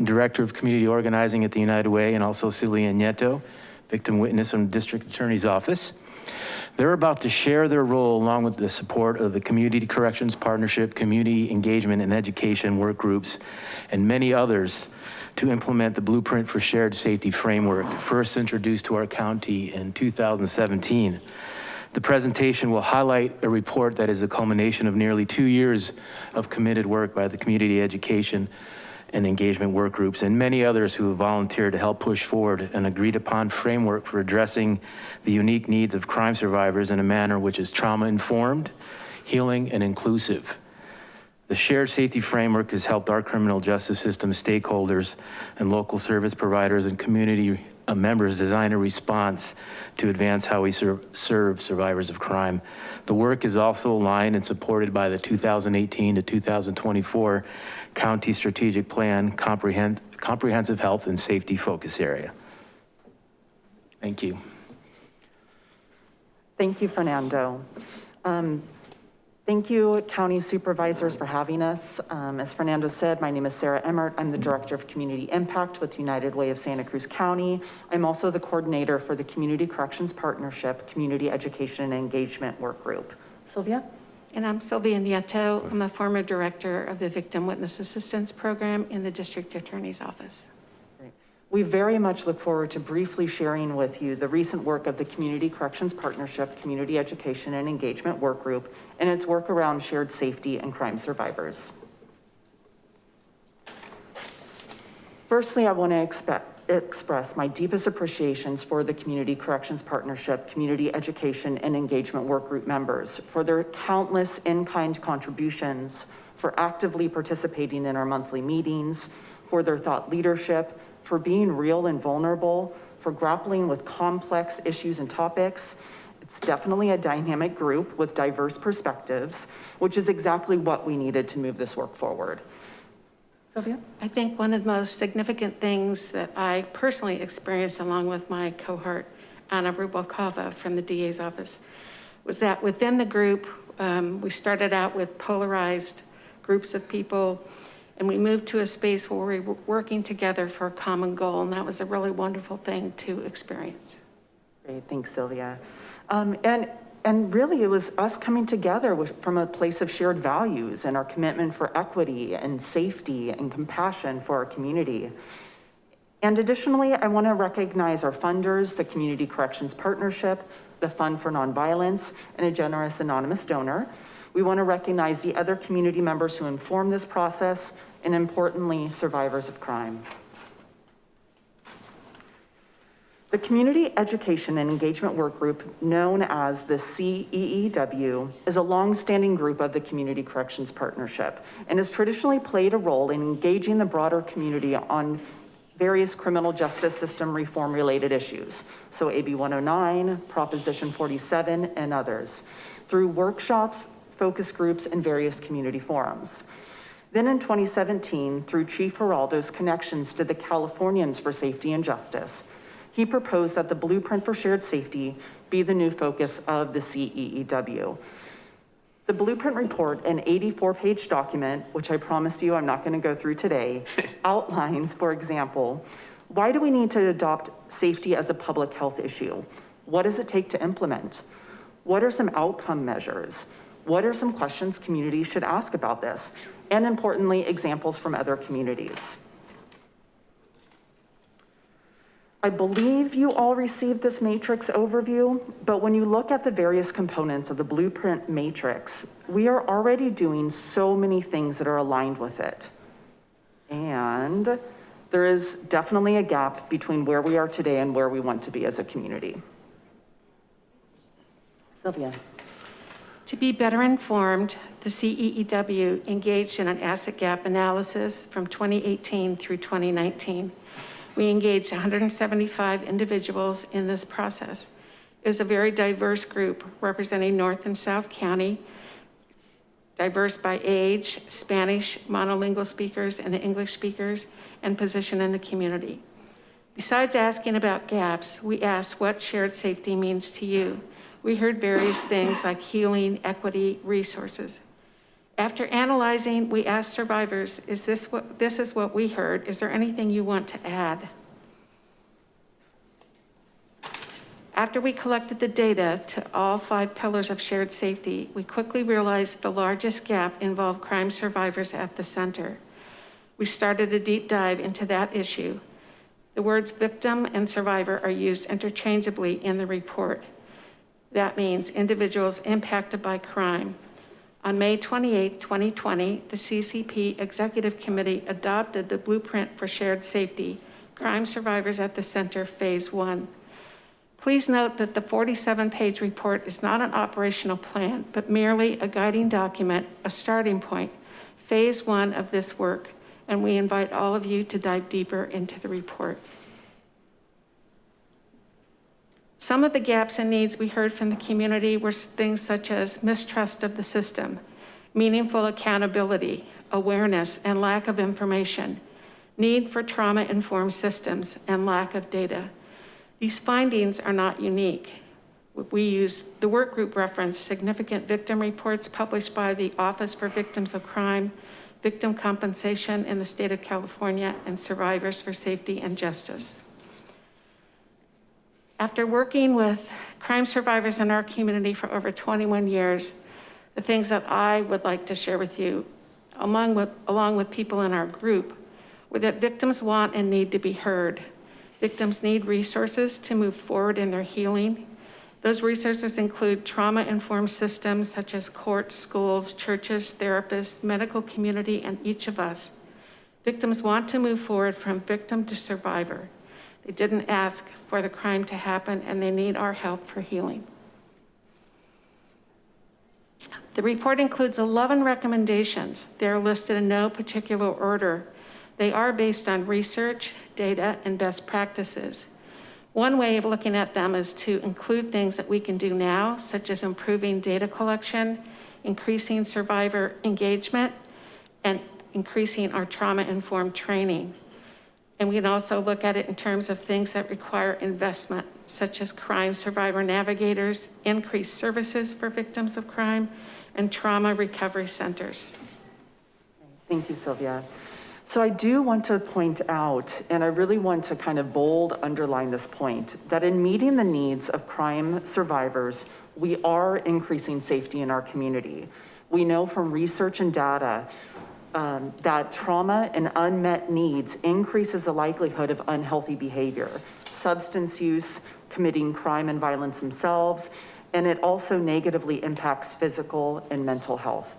Director of Community Organizing at the United Way, and also Sylvia Nieto, victim witness from the District Attorney's Office. They're about to share their role along with the support of the Community Corrections Partnership, Community Engagement and Education Work Groups, and many others to implement the Blueprint for Shared Safety Framework, first introduced to our county in 2017. The presentation will highlight a report that is a culmination of nearly two years of committed work by the community education and engagement work groups and many others who have volunteered to help push forward an agreed upon framework for addressing the unique needs of crime survivors in a manner which is trauma informed, healing and inclusive. The shared safety framework has helped our criminal justice system stakeholders and local service providers and community uh, members design a response to advance how we serve, serve survivors of crime. The work is also aligned and supported by the 2018 to 2024 County Strategic Plan Comprehend, Comprehensive Health and Safety Focus Area. Thank you. Thank you, Fernando. Um, Thank you, county supervisors, for having us. Um, as Fernando said, my name is Sarah Emmert. I'm the Director of Community Impact with United Way of Santa Cruz County. I'm also the coordinator for the Community Corrections Partnership, Community Education and Engagement Work Group. Sylvia? And I'm Sylvia Nieto. I'm a former director of the Victim Witness Assistance Program in the District Attorney's Office. We very much look forward to briefly sharing with you the recent work of the Community Corrections Partnership, Community Education and Engagement Work Group, and its work around shared safety and crime survivors. Firstly, I want to express my deepest appreciations for the Community Corrections Partnership, Community Education and Engagement Work Group members for their countless in-kind contributions, for actively participating in our monthly meetings, for their thought leadership, for being real and vulnerable, for grappling with complex issues and topics. It's definitely a dynamic group with diverse perspectives, which is exactly what we needed to move this work forward. Sylvia? I think one of the most significant things that I personally experienced along with my cohort, Anna Rubalcava from the DA's office, was that within the group, um, we started out with polarized groups of people and we moved to a space where we were working together for a common goal. And that was a really wonderful thing to experience. Great, thanks Sylvia. Um, and, and really it was us coming together with, from a place of shared values and our commitment for equity and safety and compassion for our community. And additionally, I wanna recognize our funders, the Community Corrections Partnership, the Fund for Nonviolence, and a generous anonymous donor. We want to recognize the other community members who inform this process and importantly, survivors of crime. The Community Education and Engagement Work Group, known as the CEEW, is a longstanding group of the Community Corrections Partnership and has traditionally played a role in engaging the broader community on various criminal justice system reform related issues. So AB 109, Proposition 47, and others through workshops, focus groups, and various community forums. Then in 2017, through Chief Giraldo's connections to the Californians for Safety and Justice, he proposed that the Blueprint for Shared Safety be the new focus of the CEEW. The Blueprint report, an 84 page document, which I promise you I'm not gonna go through today, outlines, for example, why do we need to adopt safety as a public health issue? What does it take to implement? What are some outcome measures? What are some questions communities should ask about this? And importantly, examples from other communities. I believe you all received this matrix overview, but when you look at the various components of the blueprint matrix, we are already doing so many things that are aligned with it. And there is definitely a gap between where we are today and where we want to be as a community. Sylvia. To be better informed, the CEEW engaged in an asset gap analysis from 2018 through 2019. We engaged 175 individuals in this process. It was a very diverse group representing North and South County, diverse by age, Spanish monolingual speakers and English speakers, and position in the community. Besides asking about gaps, we asked what shared safety means to you. We heard various things like healing, equity, resources. After analyzing, we asked survivors, is this what, this is what we heard. Is there anything you want to add? After we collected the data to all five pillars of shared safety, we quickly realized the largest gap involved crime survivors at the center. We started a deep dive into that issue. The words victim and survivor are used interchangeably in the report. That means individuals impacted by crime. On May 28, 2020, the CCP Executive Committee adopted the Blueprint for Shared Safety, Crime Survivors at the Center Phase 1. Please note that the 47-page report is not an operational plan, but merely a guiding document, a starting point, phase one of this work, and we invite all of you to dive deeper into the report. Some of the gaps and needs we heard from the community were things such as mistrust of the system, meaningful accountability, awareness and lack of information, need for trauma-informed systems, and lack of data. These findings are not unique. We use the work group reference significant victim reports published by the Office for Victims of Crime, Victim Compensation in the state of California, and Survivors for Safety and Justice. After working with crime survivors in our community for over 21 years, the things that I would like to share with you, among with, along with people in our group, were that victims want and need to be heard. Victims need resources to move forward in their healing. Those resources include trauma-informed systems such as courts, schools, churches, therapists, medical community, and each of us. Victims want to move forward from victim to survivor. They didn't ask for the crime to happen and they need our help for healing. The report includes 11 recommendations. They're listed in no particular order. They are based on research, data, and best practices. One way of looking at them is to include things that we can do now, such as improving data collection, increasing survivor engagement, and increasing our trauma-informed training. And we can also look at it in terms of things that require investment, such as crime survivor navigators, increased services for victims of crime, and trauma recovery centers. Thank you, Sylvia. So I do want to point out, and I really want to kind of bold underline this point, that in meeting the needs of crime survivors, we are increasing safety in our community. We know from research and data um, that trauma and unmet needs increases the likelihood of unhealthy behavior, substance use, committing crime and violence themselves, and it also negatively impacts physical and mental health.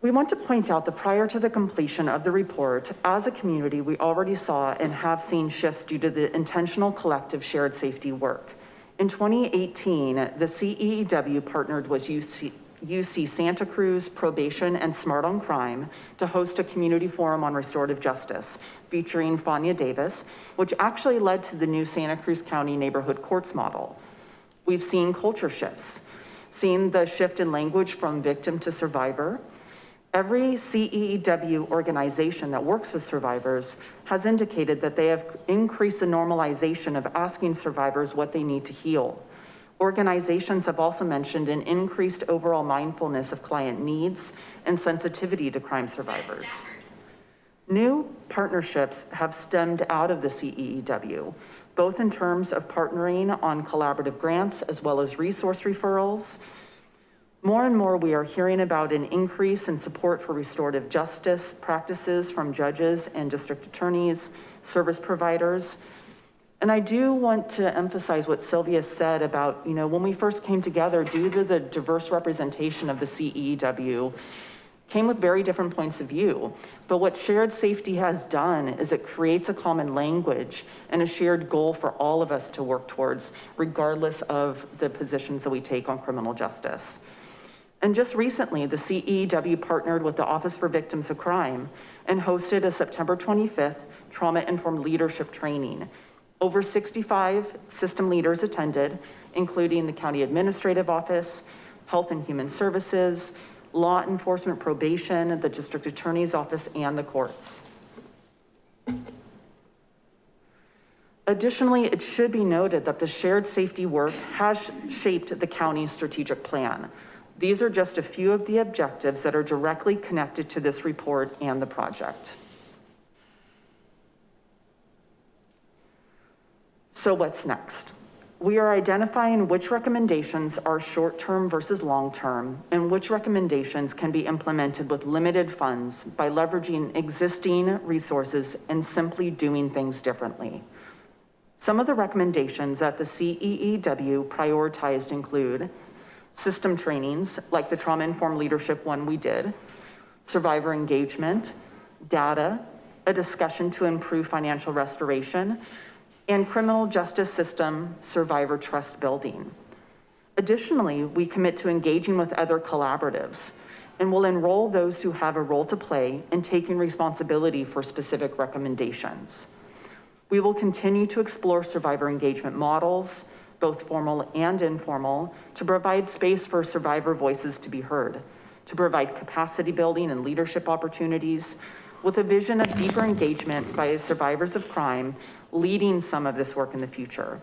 We want to point out that prior to the completion of the report, as a community, we already saw and have seen shifts due to the intentional collective shared safety work. In 2018, the CEEW partnered with UC, UC Santa Cruz Probation and Smart on Crime to host a community forum on restorative justice featuring Fania Davis, which actually led to the new Santa Cruz County neighborhood courts model. We've seen culture shifts, seen the shift in language from victim to survivor, Every CEEW organization that works with survivors has indicated that they have increased the normalization of asking survivors what they need to heal. Organizations have also mentioned an increased overall mindfulness of client needs and sensitivity to crime survivors. New partnerships have stemmed out of the CEEW, both in terms of partnering on collaborative grants as well as resource referrals, more and more, we are hearing about an increase in support for restorative justice practices from judges and district attorneys, service providers. And I do want to emphasize what Sylvia said about, you know, when we first came together, due to the diverse representation of the CEW, came with very different points of view. But what shared safety has done is it creates a common language and a shared goal for all of us to work towards, regardless of the positions that we take on criminal justice. And just recently, the CEW partnered with the Office for Victims of Crime and hosted a September 25th trauma-informed leadership training. Over 65 system leaders attended, including the County Administrative Office, Health and Human Services, Law Enforcement Probation, the District Attorney's Office, and the courts. Additionally, it should be noted that the shared safety work has shaped the county's strategic plan. These are just a few of the objectives that are directly connected to this report and the project. So what's next? We are identifying which recommendations are short-term versus long-term and which recommendations can be implemented with limited funds by leveraging existing resources and simply doing things differently. Some of the recommendations that the CEEW prioritized include system trainings like the trauma-informed leadership one we did, survivor engagement, data, a discussion to improve financial restoration, and criminal justice system survivor trust building. Additionally, we commit to engaging with other collaboratives and will enroll those who have a role to play in taking responsibility for specific recommendations. We will continue to explore survivor engagement models, both formal and informal, to provide space for survivor voices to be heard, to provide capacity building and leadership opportunities, with a vision of deeper engagement by survivors of crime leading some of this work in the future.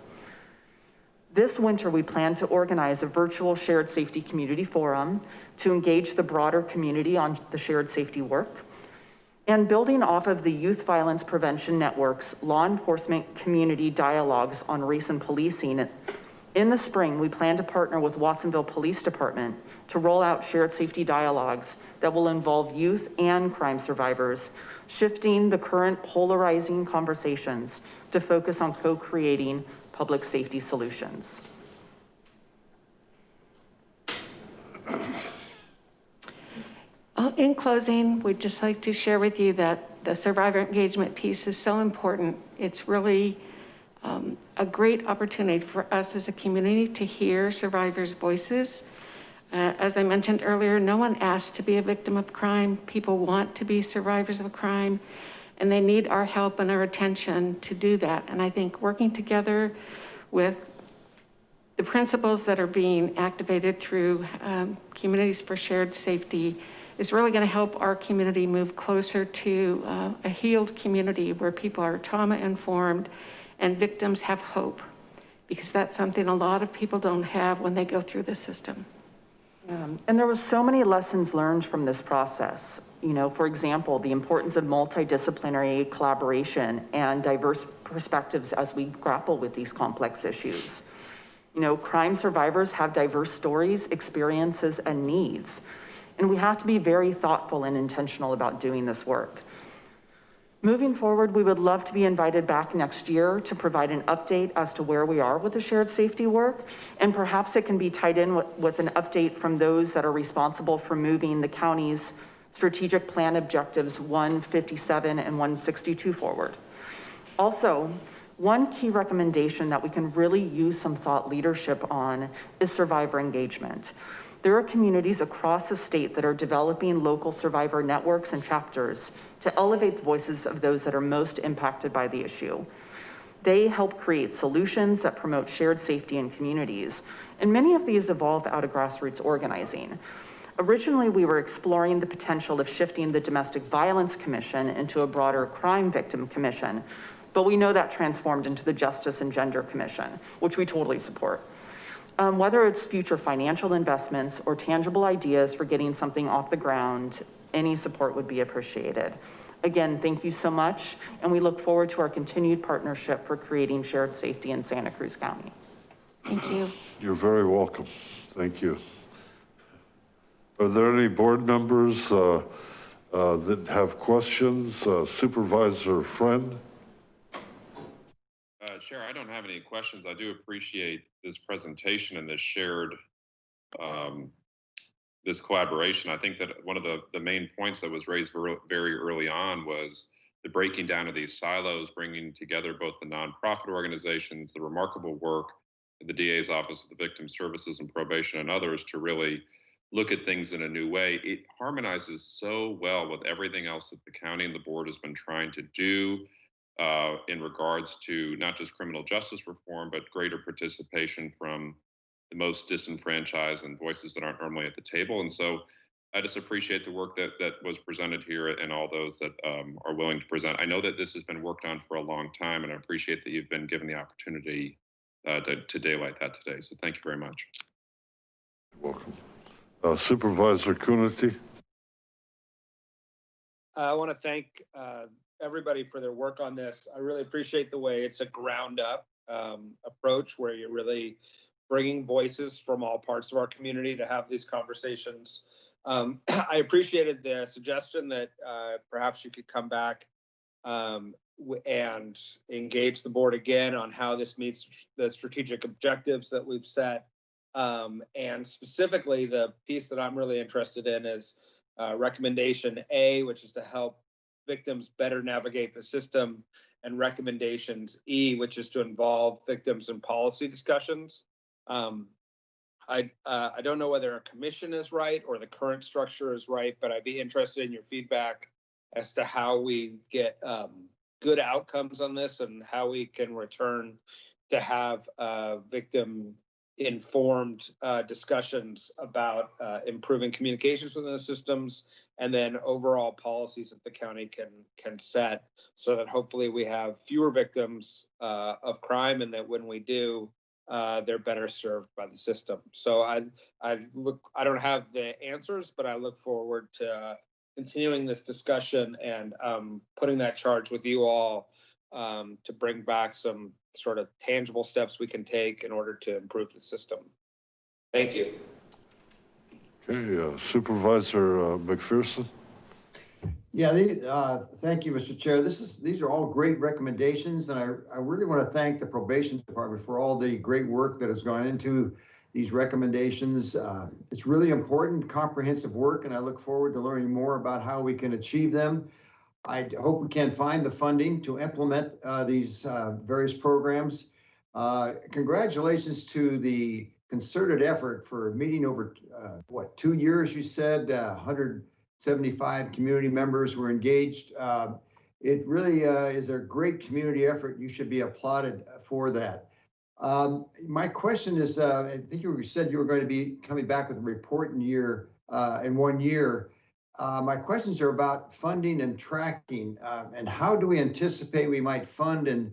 This winter, we plan to organize a virtual shared safety community forum to engage the broader community on the shared safety work. And building off of the Youth Violence Prevention Network's law enforcement community dialogues on race and policing, in the spring, we plan to partner with Watsonville Police Department to roll out shared safety dialogues that will involve youth and crime survivors, shifting the current polarizing conversations to focus on co-creating public safety solutions. Well, In closing, we'd just like to share with you that the survivor engagement piece is so important. It's really um, a great opportunity for us as a community to hear survivors' voices. Uh, as I mentioned earlier, no one asked to be a victim of crime. People want to be survivors of crime, and they need our help and our attention to do that. And I think working together with the principles that are being activated through um, Communities for Shared Safety is really going to help our community move closer to uh, a healed community where people are trauma informed and victims have hope because that's something a lot of people don't have when they go through the system. Um, and there was so many lessons learned from this process. You know, for example, the importance of multidisciplinary collaboration and diverse perspectives as we grapple with these complex issues. You know, crime survivors have diverse stories, experiences, and needs. And we have to be very thoughtful and intentional about doing this work. Moving forward, we would love to be invited back next year to provide an update as to where we are with the shared safety work. And perhaps it can be tied in with, with an update from those that are responsible for moving the county's strategic plan objectives 157 and 162 forward. Also, one key recommendation that we can really use some thought leadership on is survivor engagement. There are communities across the state that are developing local survivor networks and chapters to elevate the voices of those that are most impacted by the issue. They help create solutions that promote shared safety in communities. And many of these evolve out of grassroots organizing. Originally, we were exploring the potential of shifting the Domestic Violence Commission into a broader crime victim commission, but we know that transformed into the Justice and Gender Commission, which we totally support. Um, whether it's future financial investments or tangible ideas for getting something off the ground, any support would be appreciated. Again, thank you so much. And we look forward to our continued partnership for creating shared safety in Santa Cruz County. Thank you. You're very welcome. Thank you. Are there any board members uh, uh, that have questions? Uh, Supervisor Friend? Chair, I don't have any questions. I do appreciate this presentation and this shared, um, this collaboration. I think that one of the, the main points that was raised very early on was the breaking down of these silos, bringing together both the nonprofit organizations, the remarkable work the DA's Office of the Victim Services and Probation and others to really look at things in a new way. It harmonizes so well with everything else that the county and the board has been trying to do uh, in regards to not just criminal justice reform, but greater participation from the most disenfranchised and voices that aren't normally at the table. And so I just appreciate the work that, that was presented here and all those that um, are willing to present. I know that this has been worked on for a long time, and I appreciate that you've been given the opportunity uh, to, to daylight that today. So thank you very much. Welcome. Uh, Supervisor Coonerty? I want to thank uh, everybody for their work on this. I really appreciate the way it's a ground up um, approach where you're really bringing voices from all parts of our community to have these conversations. Um, I appreciated the suggestion that uh, perhaps you could come back um, and engage the board again on how this meets the strategic objectives that we've set. Um, and specifically, the piece that I'm really interested in is uh, recommendation A, which is to help victims better navigate the system, and recommendations E, which is to involve victims in policy discussions. Um, I, uh, I don't know whether a commission is right or the current structure is right, but I'd be interested in your feedback as to how we get um, good outcomes on this and how we can return to have uh, victim informed uh, discussions about uh, improving communications within the systems and then overall policies that the county can can set so that hopefully we have fewer victims uh, of crime and that when we do uh, they're better served by the system. So I I look I don't have the answers, but I look forward to continuing this discussion and um, putting that charge with you all um, to bring back some sort of tangible steps we can take in order to improve the system. Thank you. Okay, uh, Supervisor uh, McPherson? Yeah, the, uh, thank you, Mr. Chair. This is, these are all great recommendations, and I, I really want to thank the probation department for all the great work that has gone into these recommendations. Uh, It's really important, comprehensive work, and I look forward to learning more about how we can achieve them. I hope we can find the funding to implement uh, these uh, various programs. Uh, Congratulations to the concerted effort for meeting over, uh, what, two years, you said, uh, 175 community members were engaged. Uh, It really uh, is a great community effort. You should be applauded for that. Um, My question is, uh, I think you said you were going to be coming back with a report in year, uh, in one year. Uh, My questions are about funding and tracking, uh, and how do we anticipate we might fund and,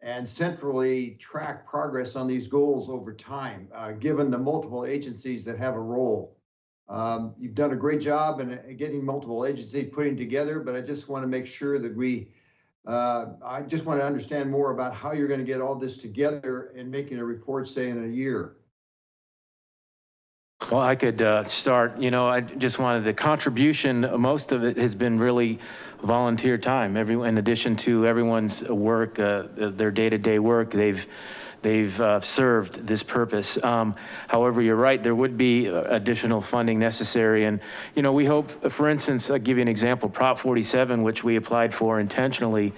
and centrally track progress on these goals over time, uh, given the multiple agencies that have a role? Um, You've done a great job in uh, getting multiple agencies putting together, but I just want to make sure that we, uh, I just want to understand more about how you're going to get all this together and making a report, say, in a year. Well, I could uh, start, you know, I just wanted the contribution, most of it has been really volunteer time. Every, in addition to everyone's work, uh, their day-to-day work, they've, they've uh, served this purpose. Um, However, you're right, there would be uh, additional funding necessary. And, you know, we hope, for instance, I'll give you an example, Prop 47, which we applied for intentionally,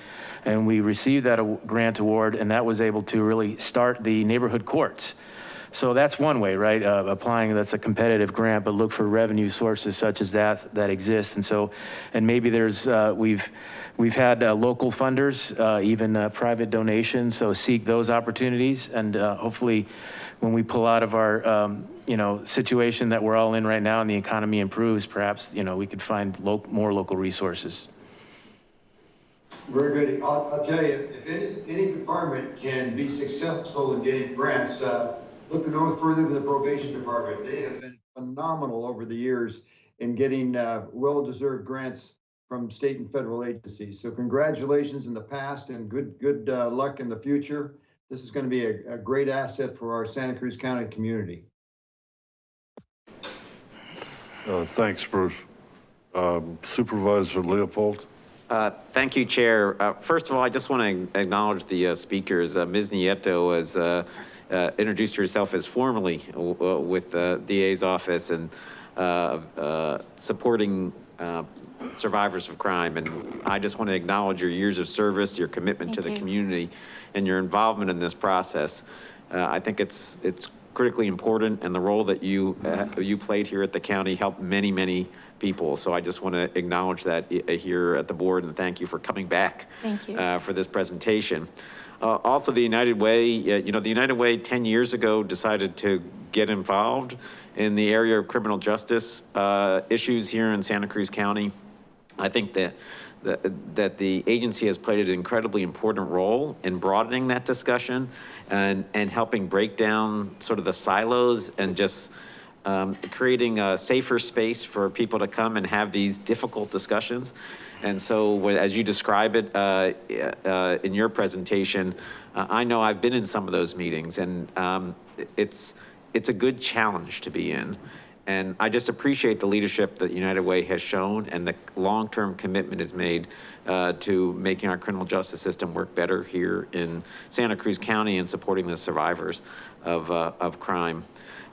and we received that grant award, and that was able to really start the neighborhood courts. So that's one way, right? Uh, applying, that's a competitive grant, but look for revenue sources such as that, that exist. And so, and maybe there's, uh, we've, we've had uh, local funders, uh, even uh, private donations. So seek those opportunities. And uh, hopefully when we pull out of our, um, you know, situation that we're all in right now and the economy improves, perhaps, you know, we could find lo- more local resources. Very good. I'll, I'll tell you, if any, any department can be successful in getting grants, uh, look no further than the probation department. They have been phenomenal over the years in getting, uh, well-deserved grants from state and federal agencies. So congratulations in the past and good, good, uh, luck in the future. This is going to be a, a great asset for our Santa Cruz County community. Uh, Thanks, Bruce. Um, Supervisor Leopold? Uh, Thank you, Chair. Uh, First of all, I just want to acknowledge the uh, speakers. Uh, Ms. Nieto has uh, introduced herself as formally uh, with the DA's office and uh, uh, supporting uh, survivors of crime. And I just want to acknowledge your years of service, your commitment to the you. community, and your involvement in this process. Uh, I think it's, it's critically important, and the role that you, uh, you played here at the county helped many, many people. So I just want to acknowledge that here at the board, and thank you for coming back. Thank you. uh, For this presentation. Uh, Also, the United Way, uh, you know, the United Way 10 years ago decided to get involved in the area of criminal justice uh, issues here in Santa Cruz County. I think that, that that the agency has played an incredibly important role in broadening that discussion and, and helping break down sort of the silos and just um, creating a safer space for people to come and have these difficult discussions. And so as you describe it uh, uh, in your presentation, uh, I know I've been in some of those meetings and um, it's, it's a good challenge to be in. And I just appreciate the leadership that United Way has shown and the long-term commitment is made uh, to making our criminal justice system work better here in Santa Cruz County and supporting the survivors of, uh, of crime.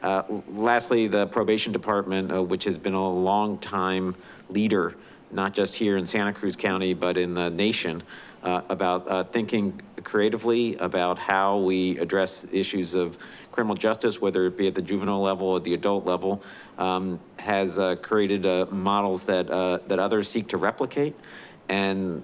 Uh, Lastly, the probation department, uh, which has been a long time leader, not just here in Santa Cruz County, but in the nation, uh, about uh, thinking creatively about how we address issues of criminal justice, whether it be at the juvenile level or the adult level, um, has uh, created uh, models that, uh, that others seek to replicate. And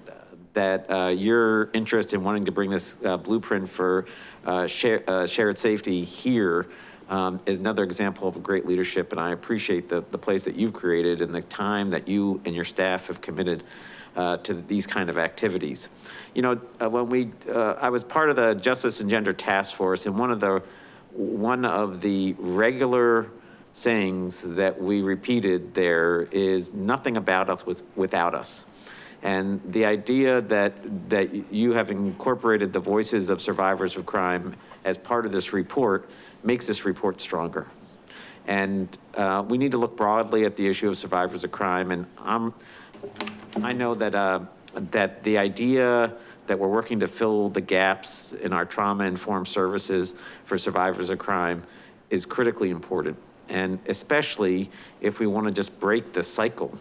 that uh, your interest in wanting to bring this uh, blueprint for uh, share, uh, shared safety here um, is another example of great leadership. And I appreciate the, the place that you've created and the time that you and your staff have committed uh, to these kind of activities. You know, uh, when we, uh, I was part of the Justice and Gender Task Force and one of the, one of the regular sayings that we repeated there is nothing about us with, without us. And the idea that, that you have incorporated the voices of survivors of crime as part of this report makes this report stronger. And uh, we need to look broadly at the issue of survivors of crime. And I'm, I know that, uh, that the idea that we're working to fill the gaps in our trauma-informed services for survivors of crime is critically important. And especially if we want to just break the cycle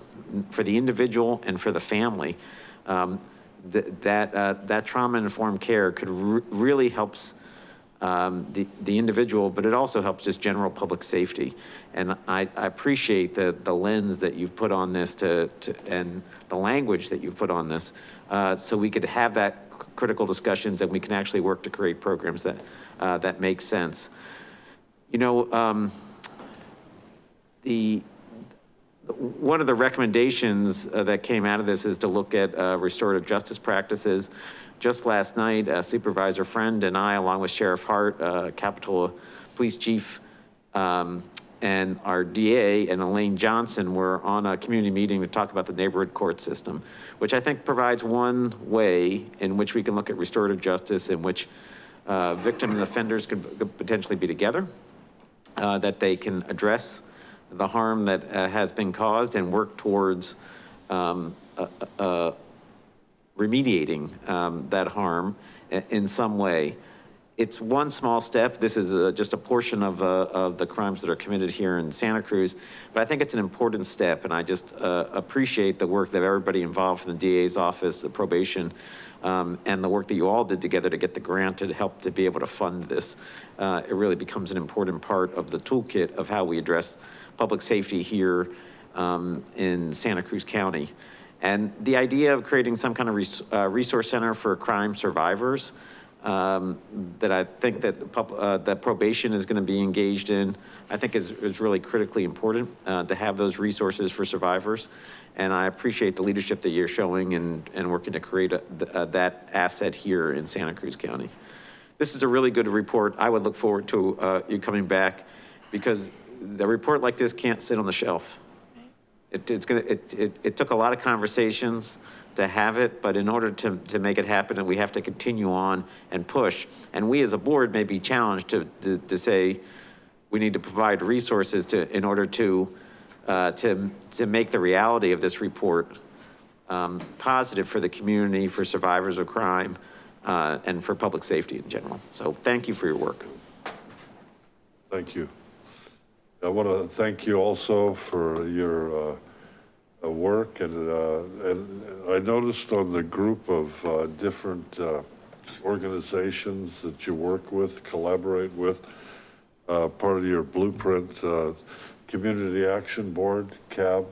for the individual and for the family, um, th- that, uh, that trauma-informed care could re- really helps um, the, the individual, but it also helps just general public safety. And I, I appreciate the, the lens that you've put on this to, to, and the language that you've put on this, uh, so we could have that critical discussions and we can actually work to create programs that, uh, that make sense. You know, um, the, one of the recommendations uh, that came out of this is to look at uh, restorative justice practices. Just last night, uh, Supervisor Friend and I, along with Sheriff Hart, uh, Capitola Police Chief, um, and our DA and Elaine Johnson were on a community meeting to talk about the neighborhood court system, which I think provides one way in which we can look at restorative justice in which uh, victim and offenders could could potentially be together, uh, that they can address the harm that uh, has been caused and work towards um, uh, uh, remediating um, that harm in some way. It's one small step. This is uh, just a portion of, uh, of the crimes that are committed here in Santa Cruz, but I think it's an important step. And I just uh, appreciate the work that everybody involved from the DA's office, the probation, um, and the work that you all did together to get the grant to help to be able to fund this. Uh, It really becomes an important part of the toolkit of how we address public safety here um, in Santa Cruz County. And the idea of creating some kind of res- uh, resource center for crime survivors um, that I think that, the pub- uh, that probation is going to be engaged in, I think is, is really critically important uh, to have those resources for survivors. And I appreciate the leadership that you're showing and, and working to create a- th- uh, that asset here in Santa Cruz County. This is a really good report. I would look forward to uh, you coming back because the report like this can't sit on the shelf. It, it's gonna, it, it, it took a lot of conversations to have it, but in order to, to make it happen, we have to continue on and push. And we as a board may be challenged to, to, to say, we need to provide resources to, in order to, uh, to, to make the reality of this report um, positive for the community, for survivors of crime, uh, and for public safety in general. So thank you for your work. Thank you. I want to thank you also for your uh, work and, uh, and I noticed on the group of uh, different uh, organizations that you work with, collaborate with, uh, part of your blueprint, uh, Community Action Board, CAB.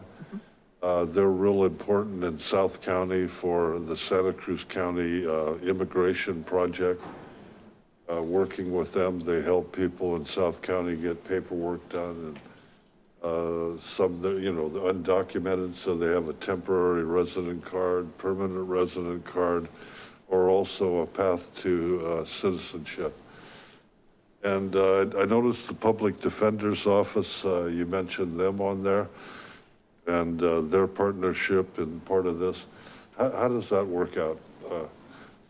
Uh, They're real important in South County for the Santa Cruz County uh, Immigration Project. Uh, working with them. They help people in South County get paperwork done and uh, some, that, you know, the undocumented, so they have a temporary resident card, permanent resident card, or also a path to uh, citizenship. And uh, I noticed the Public Defender's Office, uh, you mentioned them on there, and uh, their partnership and part of this. How, how does that work out?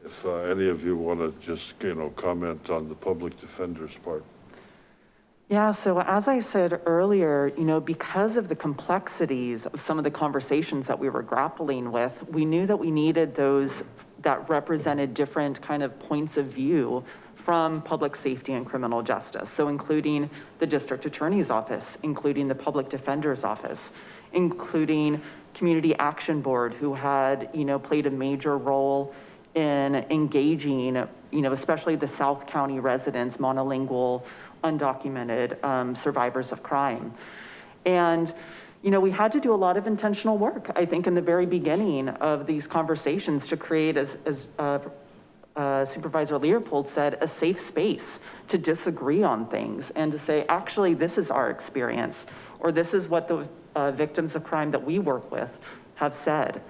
If uh, any of you want to just, you know, comment on the Public Defender's part. Yeah, so as I said earlier, you know, because of the complexities of some of the conversations that we were grappling with, we knew that we needed those that represented different kind of points of view from public safety and criminal justice. So including the district attorney's office, including the public defender's office, including community action board who had, you know, played a major role in engaging, you know, especially the South County residents, monolingual, undocumented um, survivors of crime. And, you know, we had to do a lot of intentional work, I think, in the very beginning of these conversations to create, as, as uh, uh, Supervisor Leopold said, a safe space to disagree on things and to say, actually, this is our experience, or this is what the uh, victims of crime that we work with have said.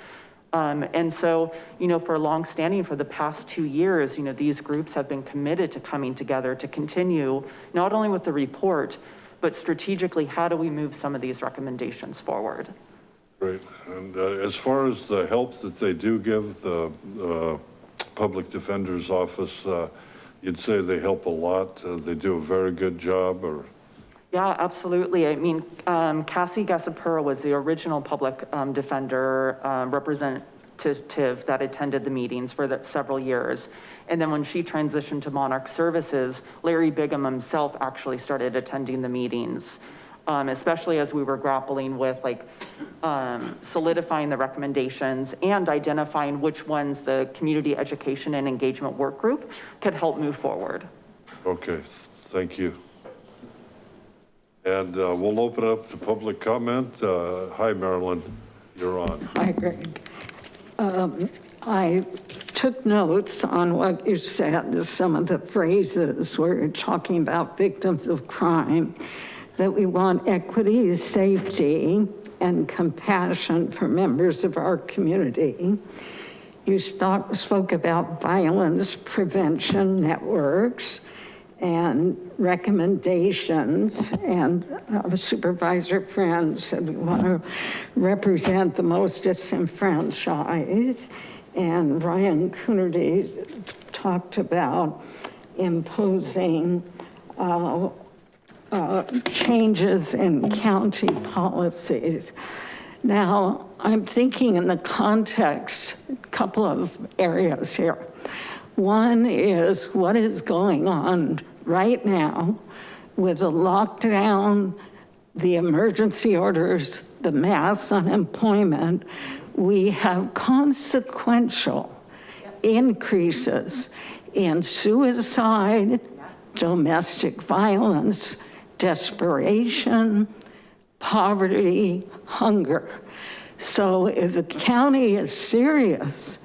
Um, and so, you know, for long standing for the past two years, you know, these groups have been committed to coming together to continue not only with the report, but strategically, how do we move some of these recommendations forward? Right, And uh, as far as the help that they do give the uh, Public Defender's Office, uh, you'd say they help a lot. Uh, They do a very good job or? Yeah, absolutely. I mean, um, Cassie Gassapura was the original public um, defender um, representative that attended the meetings for the, several years. And then when she transitioned to Monarch Services, Larry Biggam himself actually started attending the meetings, um, especially as we were grappling with like um, solidifying the recommendations and identifying which ones the community education and engagement work group could help move forward. Okay, thank you. And uh, we'll open up to public comment. Uh, Hi, Marilyn, you're on. Hi, Greg. Um, I took notes on what you said, some of the phrases where you're talking about victims of crime, that we want equity, safety, and compassion for members of our community. You spoke, spoke about violence prevention networks and recommendations and uh, Supervisor Friends said we want to represent the most disenfranchised. And Ryan Coonerty talked about imposing uh, uh, changes in county policies. Now, I'm thinking in the context, a couple of areas here. One is what is going on right now with the lockdown, the emergency orders, the mass unemployment, we have consequential increases in suicide, domestic violence, desperation, poverty, hunger. So if the county is serious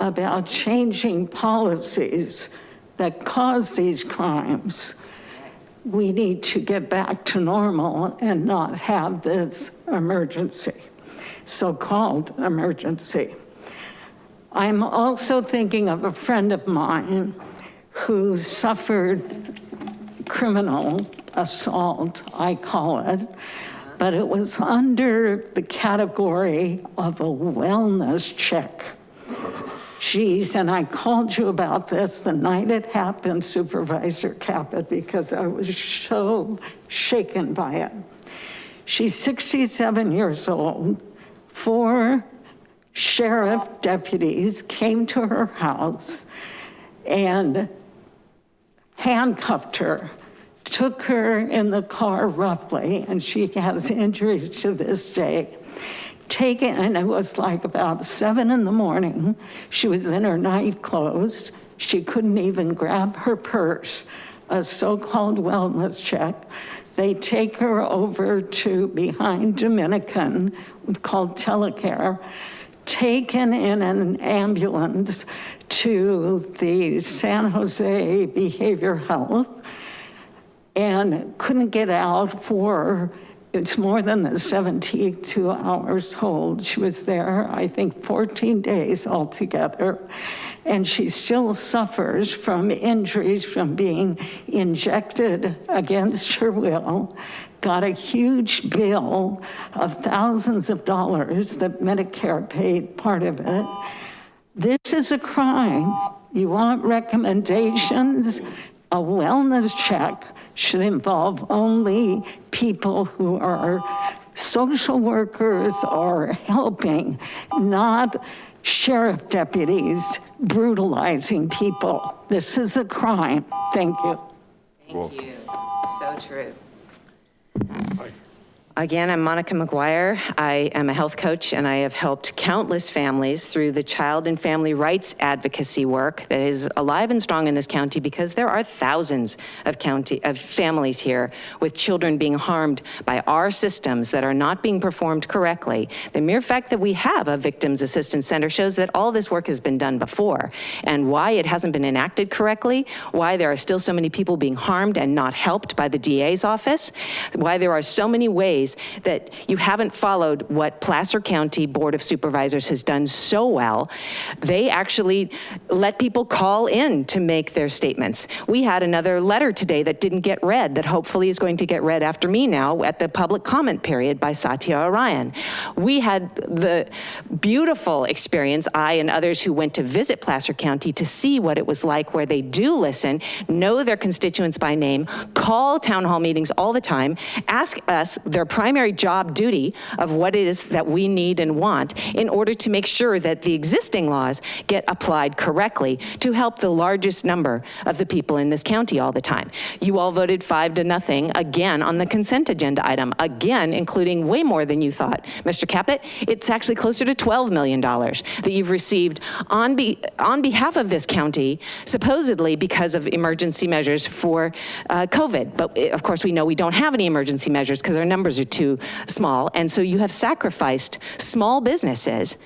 about changing policies that cause these crimes, we need to get back to normal and not have this emergency, so-called emergency. I'm also thinking of a friend of mine who suffered criminal assault, I call it, but it was under the category of a wellness check. Geez, and I called you about this the night it happened, Supervisor Caput, because I was so shaken by it. She's 67 years old. Four sheriff deputies came to her house and handcuffed her, took her in the car roughly, and she has injuries to this day taken, and it was like about seven in the morning. She was in her night clothes. She couldn't even grab her purse, a so-called wellness check. They take her over to behind Dominican called Telecare, taken in an ambulance to the San Jose Behavior Health and couldn't get out for, it's more than the 72 hours told. She was there, I think, 14 days altogether. And she still suffers from injuries from being injected against her will, got a huge bill of thousands of dollars that Medicare paid part of it. This is a crime. You want recommendations? A wellness check should involve only people who are social workers or helping, not sheriff deputies brutalizing people. This is a crime. Thank you. Thank you. So true. Again, I'm Monica McGuire. I am a health coach and I have helped countless families through the child and family rights advocacy work that is alive and strong in this county because there are thousands of county of families here with children being harmed by our systems that are not being performed correctly. The mere fact that we have a victims assistance center shows that all this work has been done before and why it hasn't been enacted correctly, why there are still so many people being harmed and not helped by the DA's office, why there are so many ways that you haven't followed what Placer County Board of Supervisors has done so well. They actually let people call in to make their statements. We had another letter today that didn't get read that hopefully is going to get read after me now at the public comment period by Satya Orion. We had the beautiful experience, I and others who went to visit Placer County to see what it was like where they do listen, know their constituents by name, call town hall meetings all the time, ask us their primary job duty of what it is that we need and want in order to make sure that the existing laws get applied correctly to help the largest number of the people in this county all the time. You all voted five to nothing again on the consent agenda item, again, including way more than you thought. Mr. Caput, it's actually closer to $12 million that you've received on, be, on behalf of this county, supposedly because of emergency measures for uh, COVID. But eh, of course, we know we don't have any emergency measures because our numbers are too small. And so you have sacrificed small businesses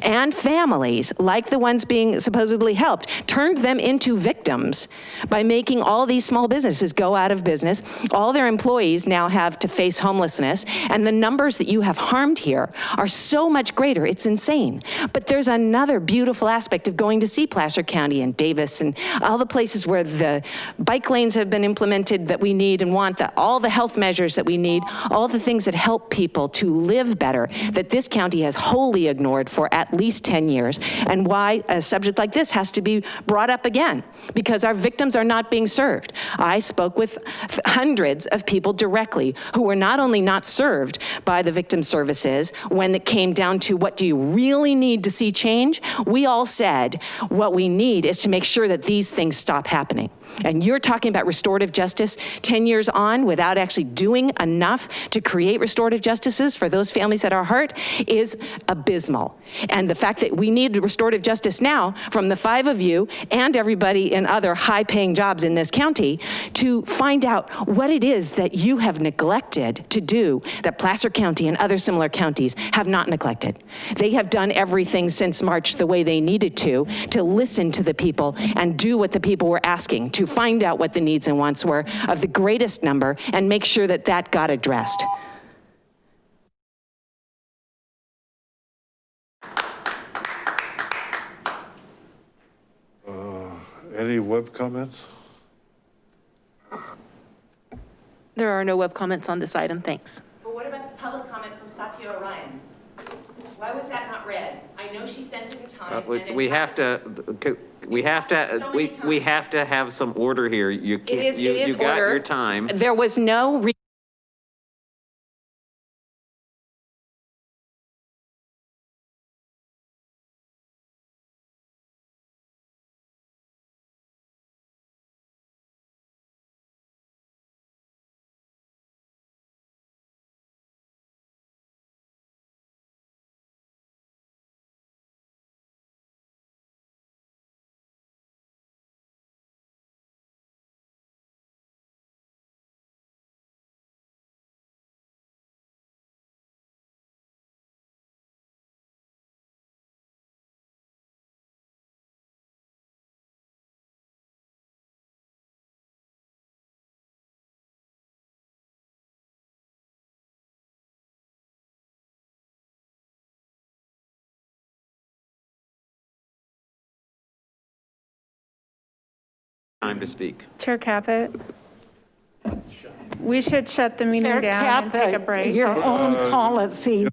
and families, like the ones being supposedly helped, turned them into victims by making all these small businesses go out of business. All their employees now have to face homelessness, and the numbers that you have harmed here are so much greater, it's insane. But there's another beautiful aspect of going to see Placer County and Davis and all the places where the bike lanes have been implemented that we need and want, that all the health measures that we need, all the things that help people to live better, that this county has wholly ignored for at least 10 years, and why a subject like this has to be brought up again, because our victims are not being served. I spoke with hundreds of people directly who were not only not served by the victim services when it came down to what do you really need to see change, we all said what we need is to make sure that these things stop happening. And you're talking about restorative justice 10 years on without actually doing enough to create restorative justices for those families that are hurt is abysmal. And the fact that we need restorative justice now from the five of you and everybody in other high paying jobs in this county to find out what it is that you have neglected to do that Placer County and other similar counties have not neglected. They have done everything since March the way they needed to, to listen to the people and do what the people were asking to find out what the needs and wants were of the greatest number and make sure that that got addressed. Any web comments? There are no web comments on this item, thanks. But what about the public comment from Satya Orion? Why was that not read? I know she sent it in Uh, time. We and we have to, we have to, So we, we have to have some order here. You can't, is, you, you got your time. There was no Time to speak. Chair Caput? We should shut the meeting Chair down and take a break. Your own policy.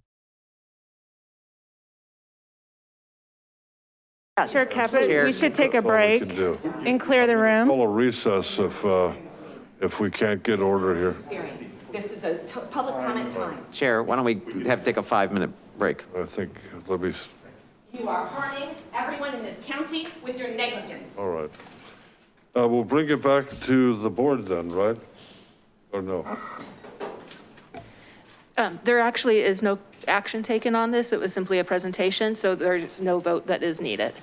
Chair Caput, Chair. we should take a break and clear the room. Call a recess if, uh, if we can't get order here. This is a public comment time. Chair, why don't we have to take a five-minute break? I think, let me, You are harming everyone in this county with your negligence. all right. Uh, we'll bring it back to the board then, right? Or no? Um, There actually is no action taken on this. It was simply a presentation, so there's no vote that is needed.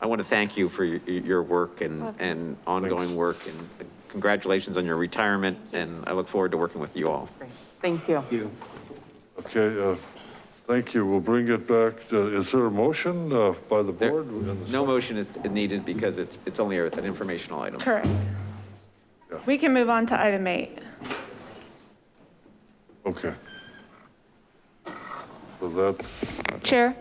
I want to thank you for your, your work and, and ongoing work and congratulations on your retirement. And I look forward to working with you all. Thank you. Okay, uh, thank you. We'll bring it back. to- Is there a motion uh, by the There- board? No motion is needed because it's, it's only an informational item. Correct. We can move on to item eight. Okay. So that, Chair,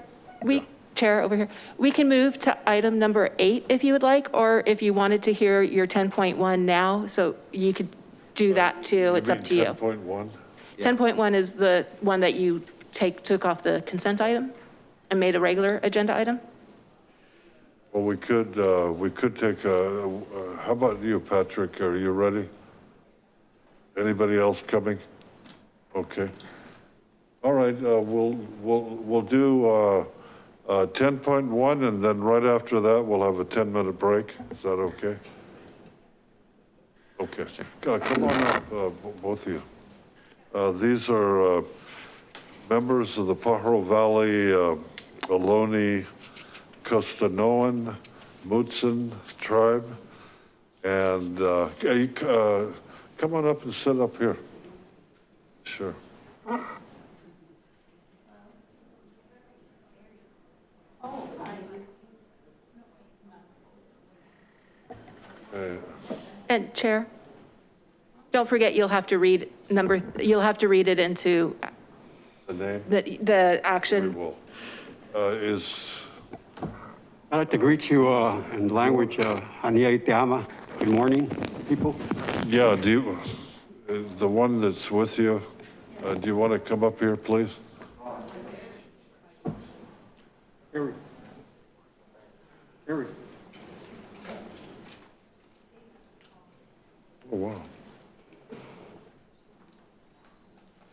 we, Chair, over here, we can move to item number eight if you would like, or if you wanted to hear your 10.1 now, so you could do that too. It's up to you. 10.1? 10.1 is the one that you take, took off the consent item and made a regular agenda item? Well, we could, uh, we could take a, uh, how about you, Patrick? Are you ready? Anybody else coming? Okay. All right, uh, we'll, we'll, we'll do, uh, uh, 10.1 and then right after that, we'll have a 10-minute break. Is that okay? Okay. Uh, Come on up, uh, bo- both of you. Uh, These are uh, members of the Pajaro Valley uh, Ohlone Costanoan Mutsun tribe. And uh, uh, come on up and sit up here. Sure. And Chair, don't forget, you'll have to read number, you'll have to read it into The name? the, the action. Will. Uh, Is, I'd like to greet you uh, in language, uh, Ania Te Ama. Good morning, people. yeah, do you, uh, the one that's with you, uh, do you want to come up here, please? Here we, here we. Oh, wow.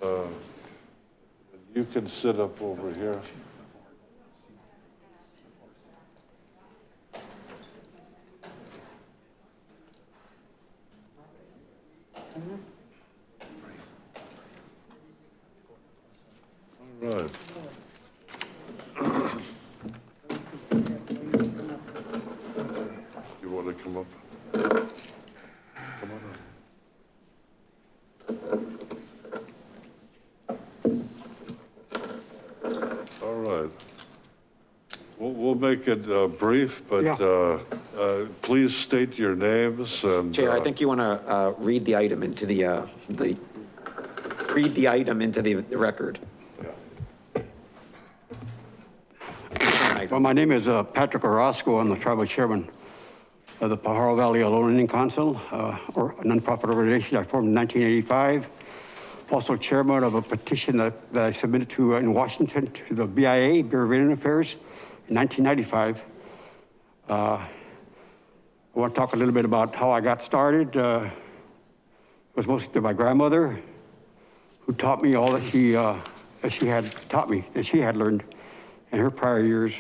Uh, You can sit up over here. All right. You want to come up? Come on up. All right. We'll, we'll make it uh, brief, but Yeah. uh, uh, please state your names and. Chair, I uh, think you want to read the item into the, uh, the, read the item into the the record. Well, my name is uh, Patrick Orozco. I'm the tribal chairman of the Pajaro Valley Ohlone Indian Council, uh, or a nonprofit organization I formed in 1985. Also chairman of a petition that, that I submitted to uh, in Washington to the BIA, Bureau of Indian Affairs, in 1995. Uh, I want to talk a little bit about how I got started. Uh, It was mostly through my grandmother, who taught me all that she, uh, that she had taught me, that she had learned in her prior years.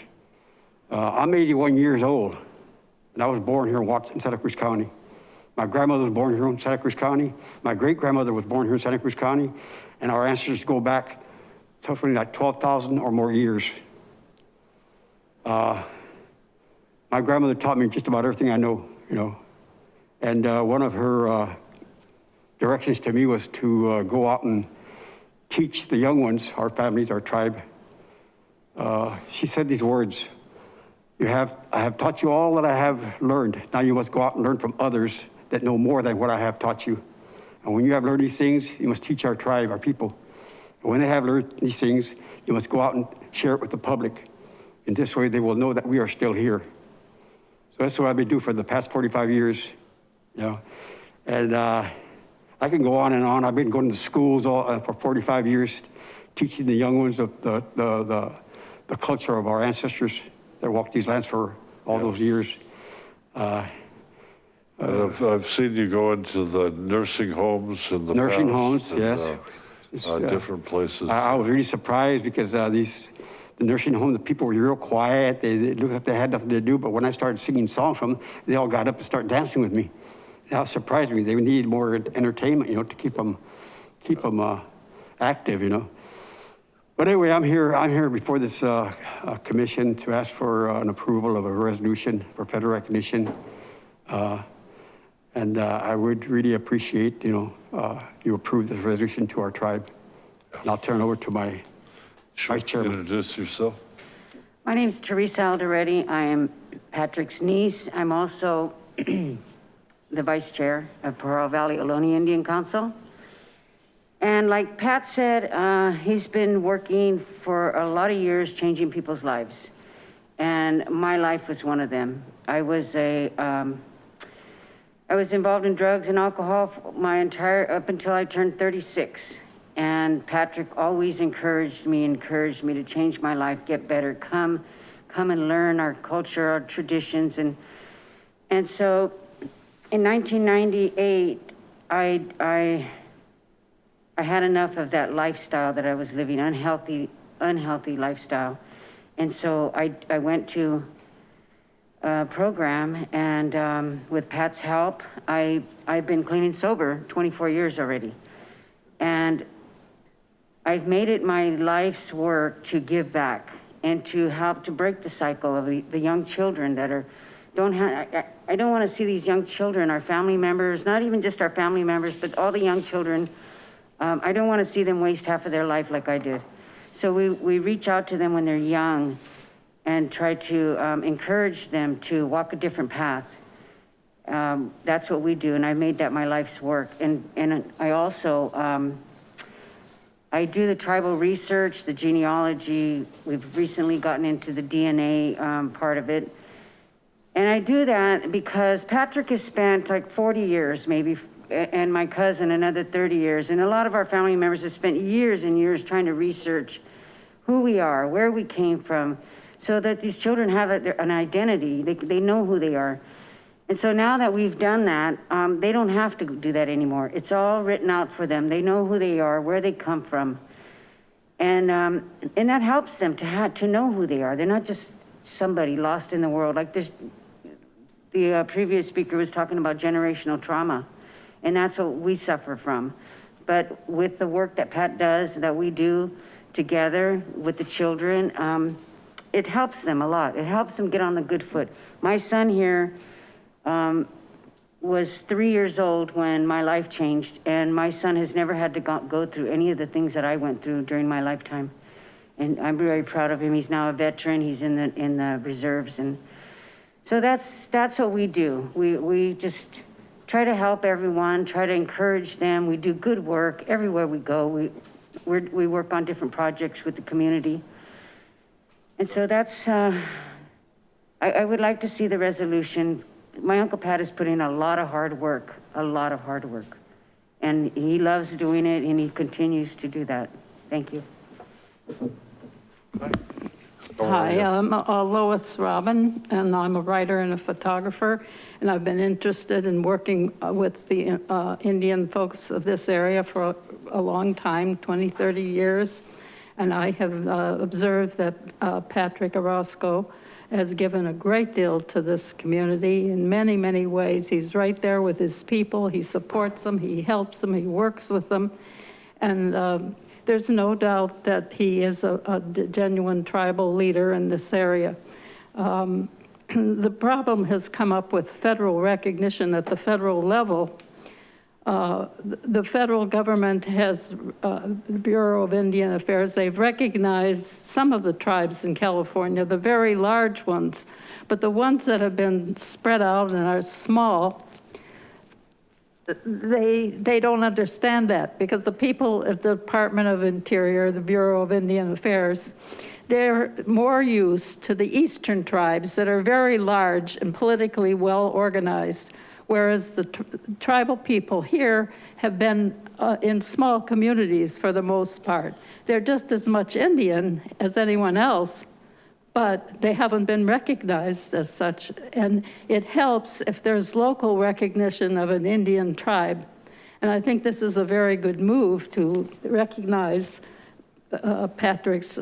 Uh, I'm 81 years old, and I was born here in Watson, Santa Cruz County. My grandmother was born here in Santa Cruz County. My great-grandmother was born here in Santa Cruz County, and our ancestors go back something like 12,000 or more years. Uh, my grandmother taught me just about everything I know, you know. And uh, one of her uh, directions to me was to uh, go out and teach the young ones, our families, our tribe. Uh, she said these words, you have, I have taught you all that I have learned. Now you must go out and learn from others that know more than what I have taught you. And when you have learned these things, you must teach our tribe, our people. And when they have learned these things, you must go out and share it with the public. In this way, they will know that we are still here. So that's what I've been doing for the past 45 years, you know. And uh, I can go on and on. I've been going to schools all, uh, for 45 years, teaching the young ones of the, the, the, the culture of our ancestors that walked these lands for all those years. Uh, And I've, I've seen you go into the nursing homes and the. Nursing homes, and, yes. uh, Uh, uh, different places. I, I was really surprised because uh, these, the nursing home, the people were real quiet. They, they looked like they had nothing to do. But when I started singing songs from them, they all got up and started dancing with me. That surprised me. They needed more entertainment, you know, to keep them, keep them uh, active, you know. But anyway, I'm here, I'm here before this uh, uh, commission to ask for uh, an approval of a resolution for federal recognition. Uh, And uh, I would really appreciate, you know, uh, you approve this resolution to our tribe. And I'll turn over to my vice chairman. Introduce yourself. My name is Teresa Alderetti. I am Patrick's niece. I'm also the vice chair of Pajaro Valley Ohlone Indian Council. And like Pat said, uh, he's been working for a lot of years, changing people's lives. And my life was one of them. I was a, um, I was involved in drugs and alcohol my entire, up until I turned 36. And Patrick always encouraged me, encouraged me to change my life, get better, come, come and learn our culture, our traditions. And, and so in 1998, I, I, I had enough of that lifestyle that I was living, unhealthy, unhealthy lifestyle. And so I, I went to a program and um, with Pat's help, I, I've been clean and sober 24 years already. And I've made it my life's work to give back and to help to break the cycle of the, the young children that are, don't have, I, I don't want to see these young children, our family members, not even just our family members, but all the young children. Um, I don't want to see them waste half of their life like I did. So we, we reach out to them when they're young and try to um, encourage them to walk a different path. Um, that's what we do, and I made that my life's work. And, and I also, um, I do the tribal research, the genealogy. We've recently gotten into the DNA um, part of it. And I do that because Patrick has spent like 40 years, maybe, and my cousin another 30 years. And a lot of our family members have spent years and years trying to research who we are, where we came from, so that these children have an identity. They, they know who they are. And so now that we've done that, um, they don't have to do that anymore. It's all written out for them. They know who they are, where they come from. And, um, and that helps them to have, to know who they are. They're not just somebody lost in the world. Like this, the uh, previous speaker was talking about generational trauma, and that's what we suffer from. But with the work that Pat does, that we do together with the children, um, it helps them a lot. It helps them get on the good foot. My son here um, was three years old when my life changed, and my son has never had to go, go through any of the things that I went through during my lifetime. And I'm very proud of him. He's now a veteran. He's in the in the reserves, and so that's that's what we do. We we just try to help everyone, try to encourage them. We do good work everywhere we go. We we we work on different projects with the community, and so that's. Uh, I, I would like to see the resolution. My Uncle Pat is putting a lot of hard work, a lot of hard work. And he loves doing it and he continues to do that. Thank you. Hi, I'm uh, Lois Robin, and I'm a writer and a photographer, and I've been interested in working uh, with the uh, Indian folks of this area for a- a long time, 20, 30 years. And I have uh, observed that uh, Patrick Orozco has given a great deal to this community in many, many ways. He's right there with his people. He supports them, he helps them, he works with them. And um, there's no doubt that he is a, a genuine tribal leader in this area. Um, the problem has come up with federal recognition at the federal level. Uh, the- federal government has, uh, the Bureau of Indian Affairs, they've recognized some of the tribes in California, the very large ones, but the ones that have been spread out and are small, they, they don't understand that because the people at the Department of Interior, the Bureau of Indian Affairs, they're more used to the eastern tribes that are very large and politically well organized, whereas the tr- tribal people here have been uh, in small communities for the most part. They're just as much Indian as anyone else, but they haven't been recognized as such. And it helps if there's local recognition of an Indian tribe. And I think this is a very good move to recognize uh, Patrick's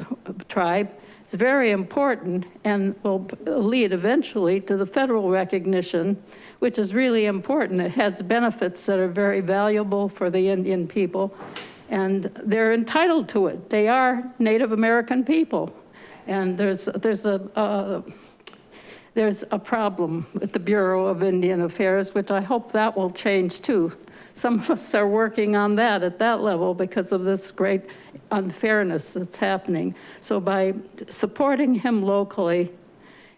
tribe. It's very important and will lead eventually to the federal recognition, which is really important. It has benefits that are very valuable for the Indian people and they're entitled to it. They are Native American people. And there's, there's a, uh, there's a problem with the Bureau of Indian Affairs, which I hope that will change too. Some of us are working on that at that level because of this great unfairness that's happening. So by supporting him locally,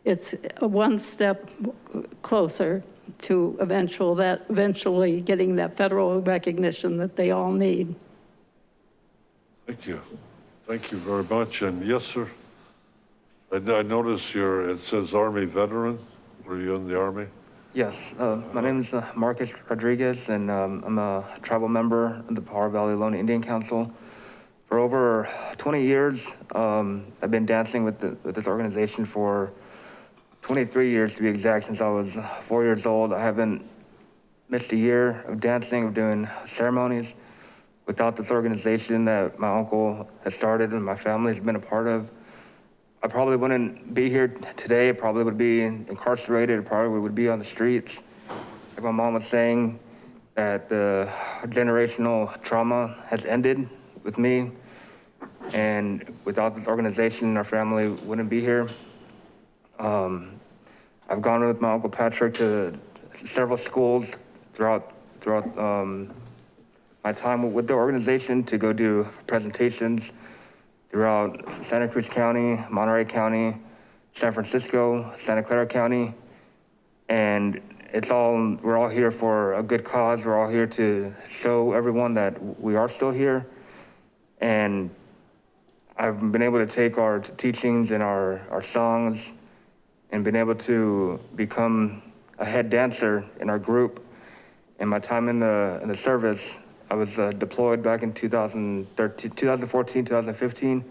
it's one step closer to eventual that, eventually getting that federal recognition that they all need. Thank you. Thank you very much. And yes, sir. I, I notice your, it says Army veteran. Were you in the Army? Yes, uh, my name is uh, Marcus Rodriguez, and um, I'm a tribal member of the Pajaro Valley Ohlone Indian Council. For over 20 years, um, I've been dancing with, the, with this organization for 23 years to be exact, since I was four years old. I haven't missed a year of dancing, of doing ceremonies. Without this organization that my uncle has started and my family has been a part of, I probably wouldn't be here today. I probably would be incarcerated. I probably would be on the streets. Like my mom was saying, that the generational trauma has ended with me. And without this organization, our family wouldn't be here. Um, I've gone with my Uncle Patrick to several schools throughout, throughout um, my time with the organization to go do presentations throughout Santa Cruz County, Monterey County, San Francisco, Santa Clara County. And it's all, we're all here for a good cause. We're all here to show everyone that we are still here. And I've been able to take our teachings and our, our songs and been able to become a head dancer in our group. In my time in the, in the service, I was uh, deployed back in 2013, 2014, 2015.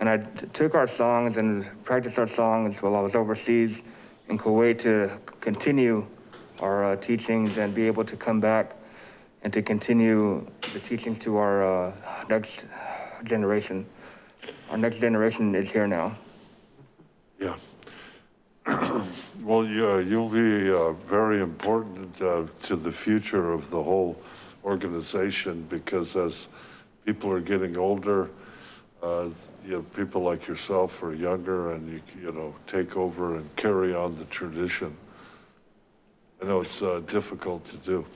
And I took our songs and practiced our songs while I was overseas in Kuwait to continue our uh, teachings and be able to come back and to continue the teachings to our uh, next generation. Our next generation is here now. Yeah. Well, yeah, you'll be uh, very important uh, to the future of the whole organization because as people are getting older, uh, you know, people like yourself are younger and you, you know, take over and carry on the tradition. I know it's uh, difficult to do.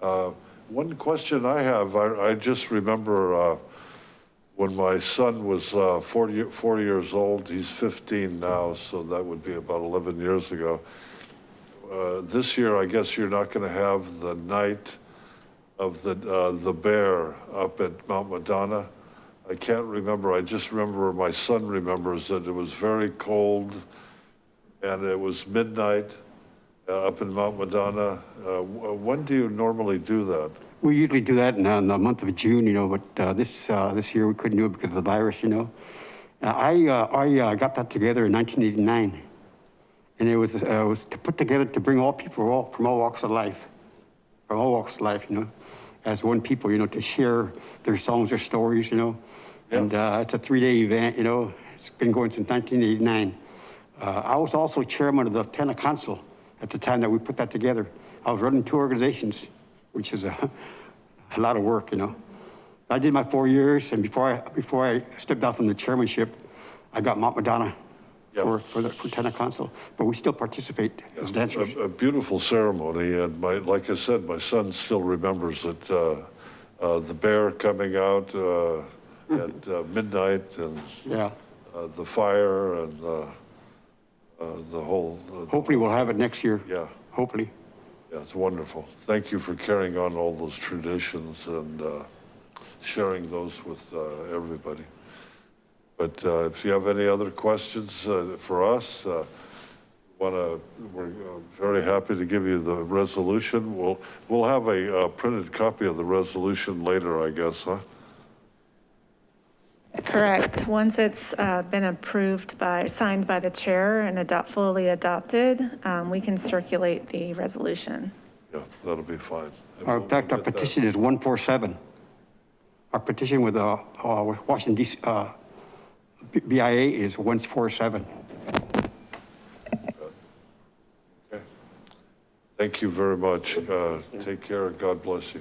Uh, One question I have, I, I just remember uh, when my son was uh, 40, 40 years old, he's 15 now, so that would be about 11 years ago. Uh, This year, I guess you're not going to have the night of the, uh, the bear up at Mount Madonna. I can't remember, I just remember, my son remembers that it was very cold and it was midnight uh, up in Mount Madonna. Uh, When do you normally do that? We usually do that in, uh, in the month of June, you know, but uh, this uh, this year we couldn't do it because of the virus, you know. Uh, I uh, I uh, got that together in 1989, and it was uh, it was to put together to bring all people all, from all walks of life, from all walks of life, you know, as one people, you know, to share their songs, their stories, you know. And uh, it's a three-day event, you know. It's been going since 1989. Uh, I was also chairman of the Tena Council at the time that we put that together. I was running two organizations, which is a, a lot of work, you know. I did my four years, and before I before I stepped down from the chairmanship, I got Mount Madonna for for the Tena Council. But we still participate as dancers. A, a beautiful ceremony, and my, like I said, my son still remembers it. Uh, uh, the bear coming out uh, at uh, midnight, and Yeah. uh, the fire, and uh, uh, the whole. Uh, Hopefully, we'll have it next year. Yeah. Hopefully. Yeah, it's wonderful. Thank you for carrying on all those traditions and uh, sharing those with uh, everybody. But uh, if you have any other questions uh, for us, uh, want to, we're uh, very happy to give you the resolution. We'll, we'll have a printed copy of the resolution later, I guess, huh? Correct. Once it's uh, been approved by, signed by the chair and adopt, fully adopted, um, we can circulate the resolution. Yeah, that'll be fine. And Our, we'll- in fact, we'll our get that. petition is 147. Our petition with the uh, with Washington DC, uh, B- BIA is 147. Thank you very much. Uh, Take care and God bless you.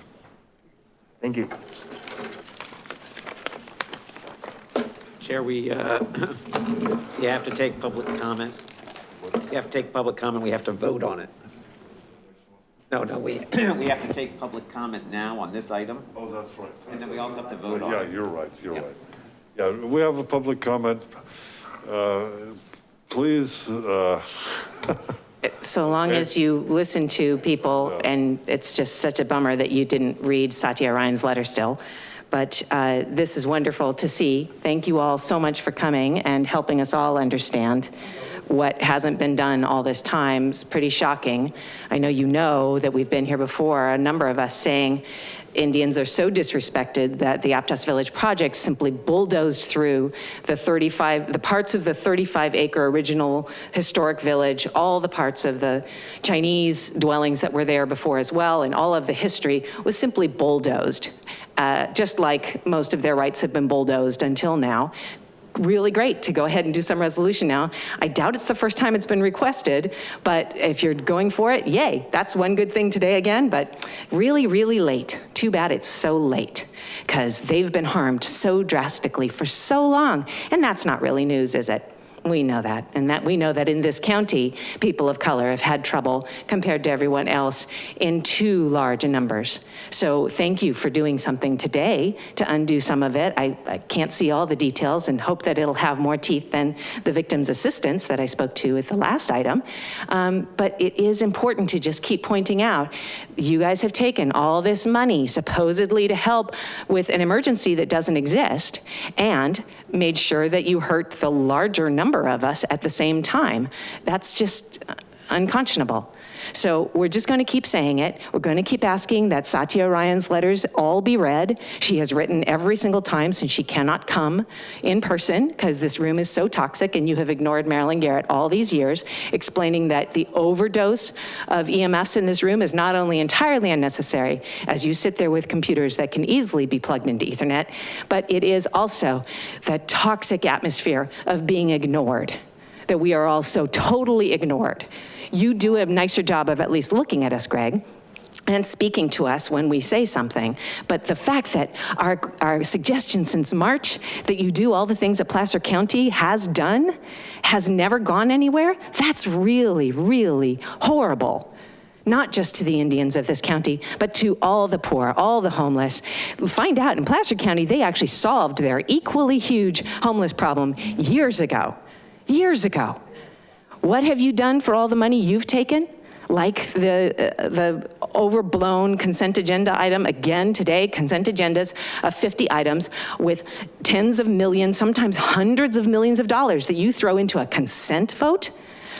Thank you. Chair, we, uh, you have to take public comment. You have to take public comment, we have to vote on it. No, no, we, we have to take public comment now on this item, Oh, that's right. and then we also have to vote on Yeah, it. you're right, you're Yep. right. Yeah, we have a public comment. Uh, Please, uh, So long as you listen to people, and it's just such a bummer that you didn't read Satya Ryan's letter still. But uh, this is wonderful to see. Thank you all so much for coming and helping us all understand what hasn't been done all this time. It's pretty shocking. I know you know that we've been here before, a number of us saying Indians are so disrespected that the Aptos Village project simply bulldozed through the 35, the parts of the 35 acre original historic village, all the parts of the Chinese dwellings that were there before as well, and all of the history was simply bulldozed. Uh, just like most of their rights have been bulldozed until now really great to go ahead and do some resolution now. I doubt it's the first time it's been requested, but if you're going for it, yay. That's one good thing today again, but really, really late. Too bad it's so late because they've been harmed so drastically for so long. And that's not really news, is it? We know that, and that we know that in this county, people of color have had trouble compared to everyone else in too large numbers. So thank you for doing something today to undo some of it. I, I can't see all the details and hope that it'll have more teeth than the victim's assistance that I spoke to at the last item. Um, but it is important to just keep pointing out, you guys have taken all this money supposedly to help with an emergency that doesn't exist and made sure that you hurt the larger number of us at the same time. That's just unconscionable. So we're just going to keep saying it. We're going to keep asking that Satya Ryan's letters all be read. She has written every single time since she cannot come in person because this room is so toxic and you have ignored Marilyn Garrett all these years, explaining that the overdose of EMFs in this room is not only entirely unnecessary as you sit there with computers that can easily be plugged into ethernet, but it is also the toxic atmosphere of being ignored, that we are all so totally ignored. You do a nicer job of at least looking at us, Greg, and speaking to us when we say something. But the fact that our, our suggestion since March that you do all the things that Placer County has done has never gone anywhere, that's really, really horrible not just to the Indians of this county, but to all the poor, all the homeless. Find out in Placer County, they actually solved their equally huge homeless problem years ago, years ago. What have you done for all the money you've taken? Like the, uh, the overblown consent agenda item again today, consent agendas of 50 items with tens of millions, sometimes hundreds of millions of dollars that you throw into a consent vote?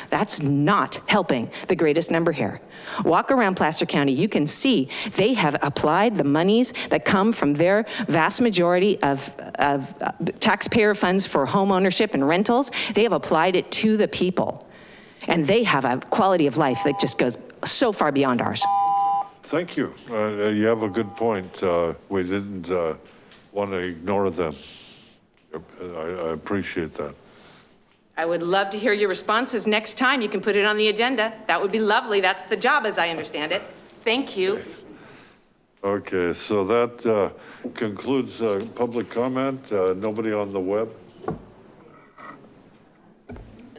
That's not helping the greatest number here. Walk around Placer County, you can see they have applied the monies that come from their vast majority of, of uh, taxpayer funds for home ownership and rentals. They have applied it to the people. And they have a quality of life that just goes so far beyond ours. thank you. Uh, You have a good point. Uh, We didn't want to ignore them. I I appreciate that. I would love to hear your responses next time. You can put it on the agenda. That would be lovely. That's the job, as I understand it. Thank you. Okay, so that uh, concludes uh, public comment. Uh, Nobody on the web?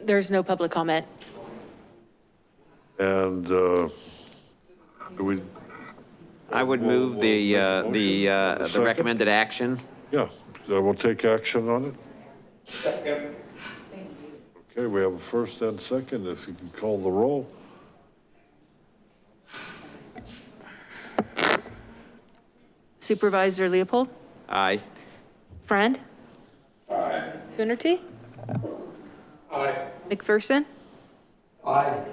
There's no public comment. And uh, do we, I would move the, uh, the, uh, the Second? recommended action. yeah, so we'll take action on it? Thank you. Okay, we have a first and second, if you can call the roll. Supervisor Leopold? Aye. Friend? Aye. Coonerty? Aye. McPherson? Aye.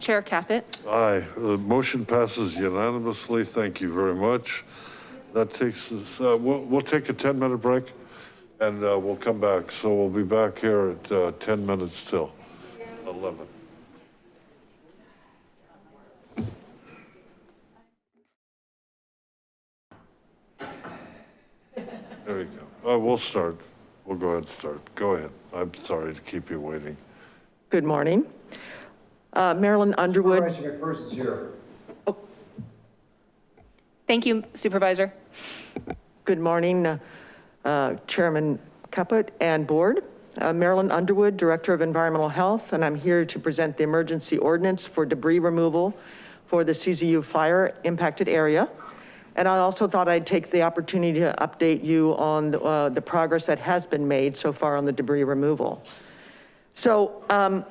Chair Caput? Aye, the motion passes unanimously. Thank you very much. That takes us, uh, we'll, we'll take a 10-minute break and uh, we'll come back. So we'll be back here at uh, 10 minutes till 11. There we go. Uh, We'll start. We'll go ahead and start. Go ahead. I'm sorry to keep you waiting. Good morning. Uh, Marilyn Underwood. Supervisor McPherson's here. Thank you, Supervisor. Good morning, uh, uh, Chairman Caput and Board. Uh, Marilyn Underwood, Director of Environmental Health, and I'm here to present the emergency ordinance for debris removal for the CZU fire impacted area. And I also thought I'd take the opportunity to update you on uh, the progress that has been made so far on the debris removal. So um,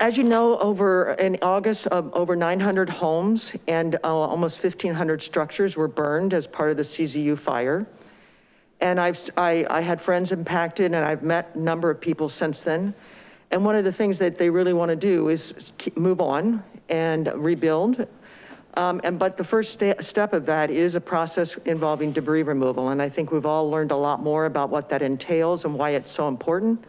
as you know, over in August, uh, over 900 homes and uh, almost 1,500 structures were burned as part of the CZU fire. And I've, I, I had friends impacted and I've met a number of people since then. And one of the things that they really want to do is keep, move on and rebuild. Um, and, but the first sta- step of that is a process involving debris removal. And I think we've all learned a lot more about what that entails and why it's so important.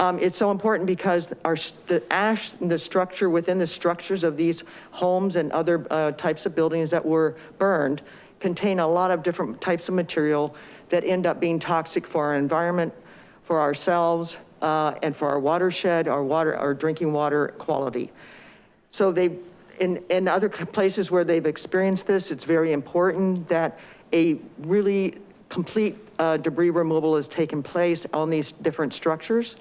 Um, it's so important because our, the ash, the structure within the structures of these homes and other uh, types of buildings that were burned contain a lot of different types of material that end up being toxic for our environment, for ourselves, uh, and for our watershed, our water, our drinking water quality. So they, in, in other places where they've experienced this, it's very important that a really complete uh, debris removal has taken place on these different structures.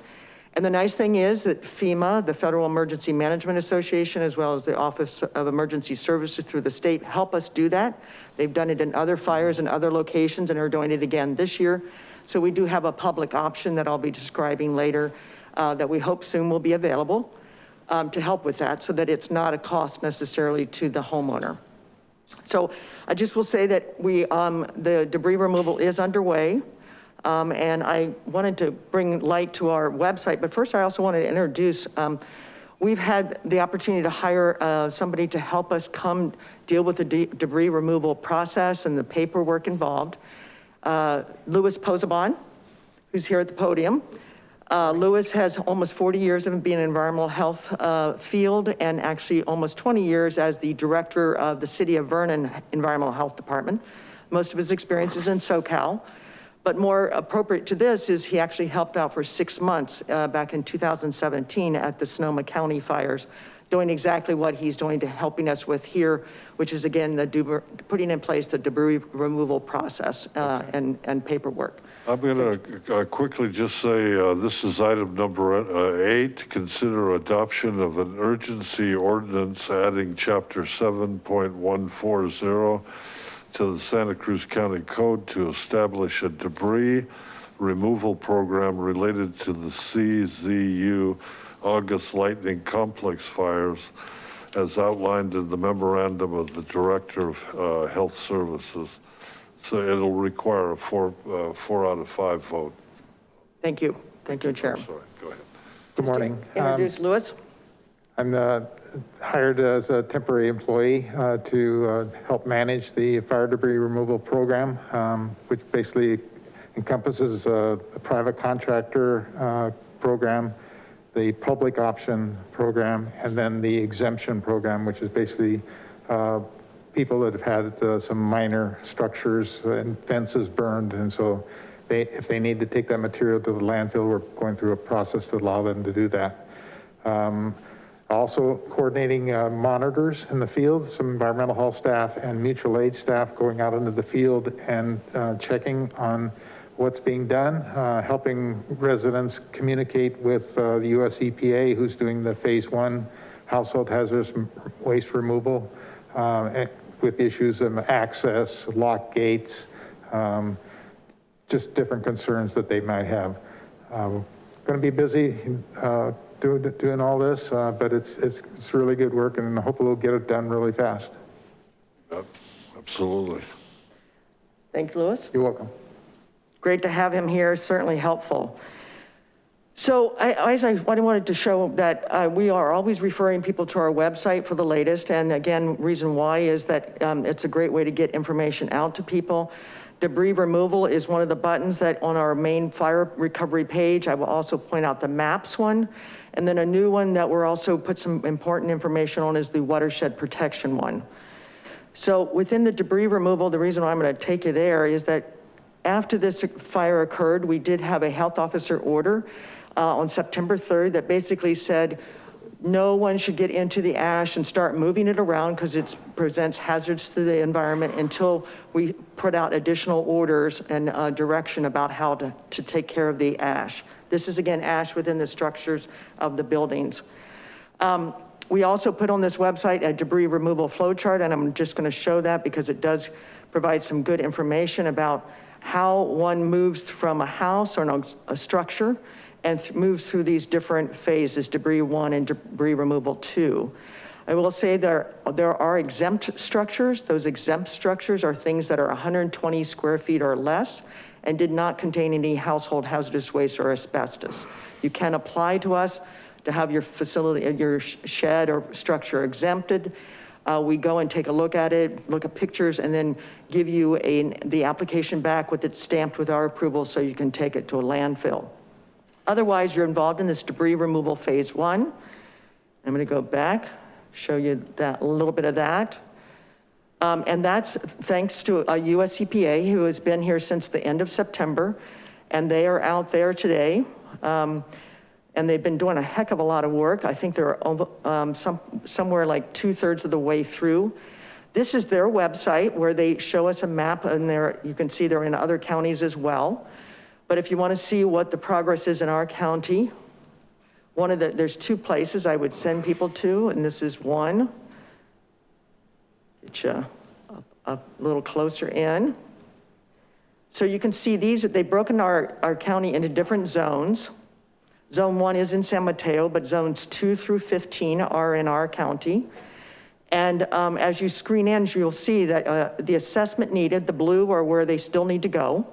And the nice thing is that FEMA, the Federal Emergency Management Association, as well as the Office of Emergency Services through the state, help us do that. They've done it in other fires and other locations and are doing it again this year. So we do have a public option that I'll be describing later uh, that we hope soon will be available um, to help with that so that it's not a cost necessarily to the homeowner. So I just will say that we, um, the debris removal is underway. Um, and I wanted to bring light to our website, but first I also wanted to introduce, um, we've had the opportunity to hire uh, somebody to help us come deal with the de debris removal process and the paperwork involved. Uh, Louis Posabon, who's here at the podium. Uh, Louis has almost 40 years of being in environmental health uh, field and actually almost 20 years as the director of the City of Vernon Environmental Health Department. Most of his experience is in SoCal. But more appropriate to this is he actually helped out for six months uh, back in 2017 at the Sonoma County fires, doing exactly what he's doing to helping us with here, which is again, the putting in place the debris removal process uh, and, and paperwork. I'm going to quickly just say, uh, this is item number uh, eight, consider adoption of an urgency ordinance adding chapter 7.140 to the Santa Cruz County Code to establish a debris removal program related to the CZU August Lightning Complex fires as outlined in the memorandum of the Director of uh, Health Services. So it'll require a four, uh, four out of five vote. Thank you. Thank you, Chair. Sorry, go ahead. Good morning. Um, Introduce Louis. I'm uh, hired as a temporary employee uh, to uh, help manage the fire debris removal program, um, which basically encompasses a private contractor program, the public option program, and then the exemption program, which is basically uh, people that have had uh, some minor structures and fences burned. And so they, if they need to take that material to the landfill, we're going through a process to allow them to do that. Um, also coordinating uh, monitors in the field, some environmental health staff and mutual aid staff going out into the field and uh, checking on what's being done, uh, helping residents communicate with uh, the US EPA, who's doing the phase one household hazardous waste removal uh, with issues of access, lock gates, um, just different concerns that they might have. Um, going to be busy uh, doing, doing all this, uh, but it's, it's, it's really good work and hopefully we'll get it done really fast. Yep, absolutely. Thank you, Louis. You're welcome. Great to have him here, certainly helpful. So I, as I I wanted to show that uh, we are always referring people to our website for the latest. And again, reason why is that um, it's a great way to get information out to people. Debris removal is one of the buttons that on our main fire recovery page. I will also point out the maps one. And then a new one that we're also put some important information on is the watershed protection one. So within the debris removal, the reason I'm gonna take you there is that after this fire occurred, we did have a health officer order uh, on September 3rd that basically said, no one should get into the ash and start moving it around because it presents hazards to the environment until we put out additional orders and uh, direction about how to, to take care of the ash. This is again, ash within the structures of the buildings. Um, we also put on this website a debris removal flow chart, and I'm just gonna show that because it does provide some good information about how one moves from a house or a structure and th- moves through these different phases, debris one and debris removal two. I will say there, there are exempt structures. Those exempt structures are things that are 120 square feet or less and did not contain any household hazardous waste or asbestos. You can apply to us to have your facility, your shed or structure exempted. Uh, we go and take a look at it, look at pictures, and then give you a, the application back with it stamped with our approval so you can take it to a landfill. Otherwise, you're involved in this debris removal phase one. I'm gonna go back, show you that, a little bit of that. Um, and that's thanks to a US EPA who has been here since the end of September. And they are out there today. Um, and they've been doing a heck of a lot of work. I think they're um, some, somewhere like two thirds of the way through. This is their website where they show us a map and there, you can see they're in other counties as well. But if you want to see what the progress is in our county, one of the, there's two places I would send people to, and this is one. Get you a, a little closer in. So you can see these, they've broken our, our county into different zones. Zone one is in San Mateo, but zones two through 15 are in our county. And um, as you screen in, you'll see that uh, the assessment needed, the blue are where they still need to go.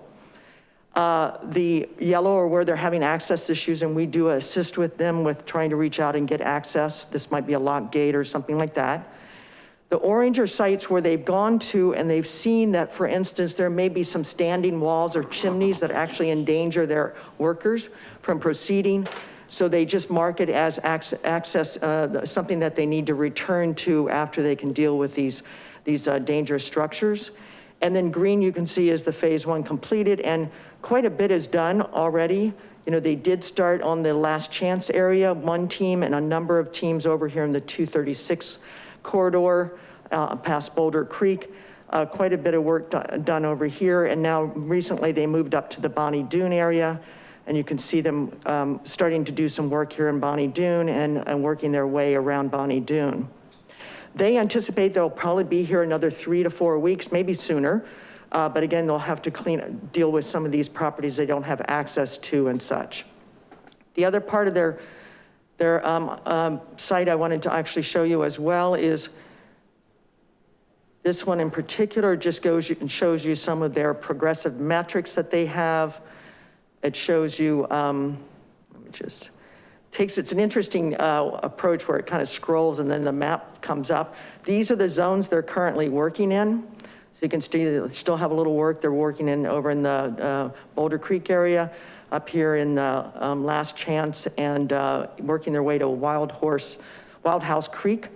Uh, the yellow are where they're having access issues and we do assist with them with trying to reach out and get access. This might be a lock gate or something like that. The orange are sites where they've gone to and they've seen that, for instance, there may be some standing walls or chimneys that actually endanger their workers from proceeding. So they just mark it as access, uh, something that they need to return to after they can deal with these, these uh, dangerous structures. And then green you can see is the phase one completed and quite a bit is done already. You know, they did start on the last chance area, one team and a number of teams over here in the 236 corridor uh, past Boulder Creek. Uh, quite a bit of work done over here. And now recently they moved up to the Bonny Doon area and you can see them um, starting to do some work here in Bonny Doon and, and working their way around Bonny Doon. They anticipate they'll probably be here another three to four weeks, maybe sooner. Uh, but again, they'll have to clean, deal with some of these properties they don't have access to and such. The other part of their, their um, um, site I wanted to actually show you as well is this one in particular just goes and shows you some of their progressive metrics that they have. It shows you, um, let me just, takes, it's an interesting uh, approach where it kind of scrolls and then the map comes up. These are the zones they're currently working in. So you can see they still have a little work they're working in over in the uh, Boulder Creek area, up here in the um, Last Chance and uh, working their way to Wild Horse, Wild House Creek.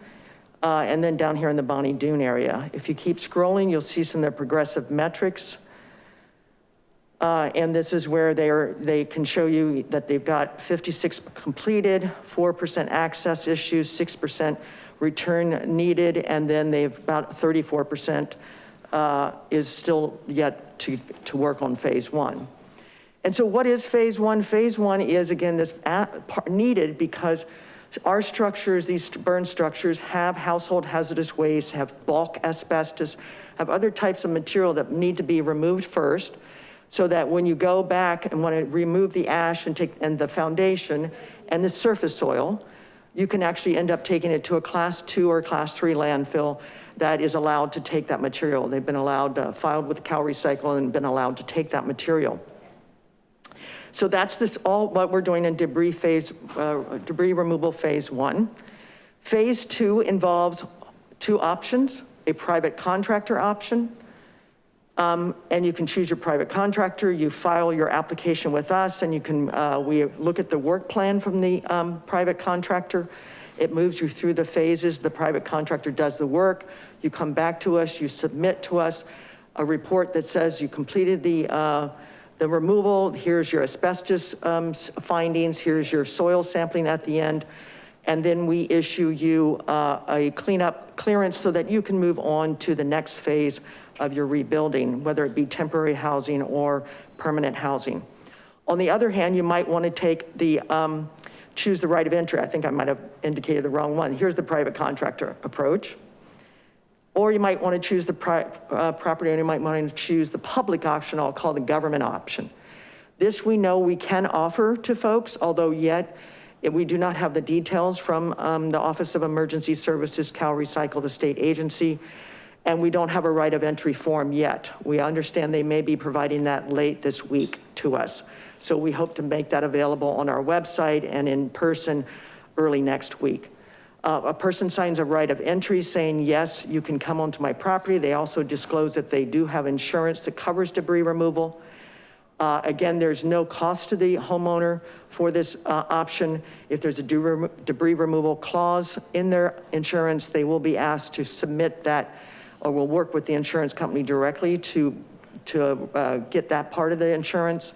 Uh, and then down here in the Bonny Doon area. If you keep scrolling, you'll see some of their progressive metrics. Uh, and this is where they are, they can show you that they've got 56 completed, 4% access issues, 6% return needed, and then they've about 34% uh, Uh, is still yet to, to work on phase one. And so what is phase one? Phase one is again, this needed because our structures, these burn structures have household hazardous waste, have bulk asbestos, have other types of material that need to be removed first so that when you go back and want to remove the ash and take and the foundation and the surface soil, you can actually end up taking it to a class two or class three landfill that is allowed to take that material. They've been allowed, uh, filed with CalRecycle and been allowed to take that material. So that's this, all what we're doing in debris phase, uh, debris removal phase one. Phase two involves two options, a private contractor option. Um, and you can choose your private contractor, you file your application with us and you can, uh, we look at the work plan from the um, private contractor. It moves you through the phases. The private contractor does the work. You come back to us, you submit to us a report that says you completed the, uh, the removal. Here's your asbestos um, findings. Here's your soil sampling at the end. And then we issue you uh, a cleanup clearance so that you can move on to the next phase of your rebuilding, whether it be temporary housing or permanent housing. On the other hand, you might want to take the, um, choose the right of entry. I think I might have indicated the wrong one. Here's the private contractor approach. Or you might want to choose the uh, property owner, you might want to choose the public option, I'll call the government option. This we know we can offer to folks, although yet we do not have the details from um, the Office of Emergency Services, Cal Recycle, the state agency, and we don't have a right of entry form yet. We understand they may be providing that late this week to us. So we hope to make that available on our website and in person early next week. Uh, a person signs a right of entry saying, yes, you can come onto my property. They also disclose that they do have insurance that covers debris removal. Uh, Again, there's no cost to the homeowner for this uh, option. If there's a debris debris removal clause in their insurance, they will be asked to submit that or will work with the insurance company directly to, to uh, get that part of the insurance.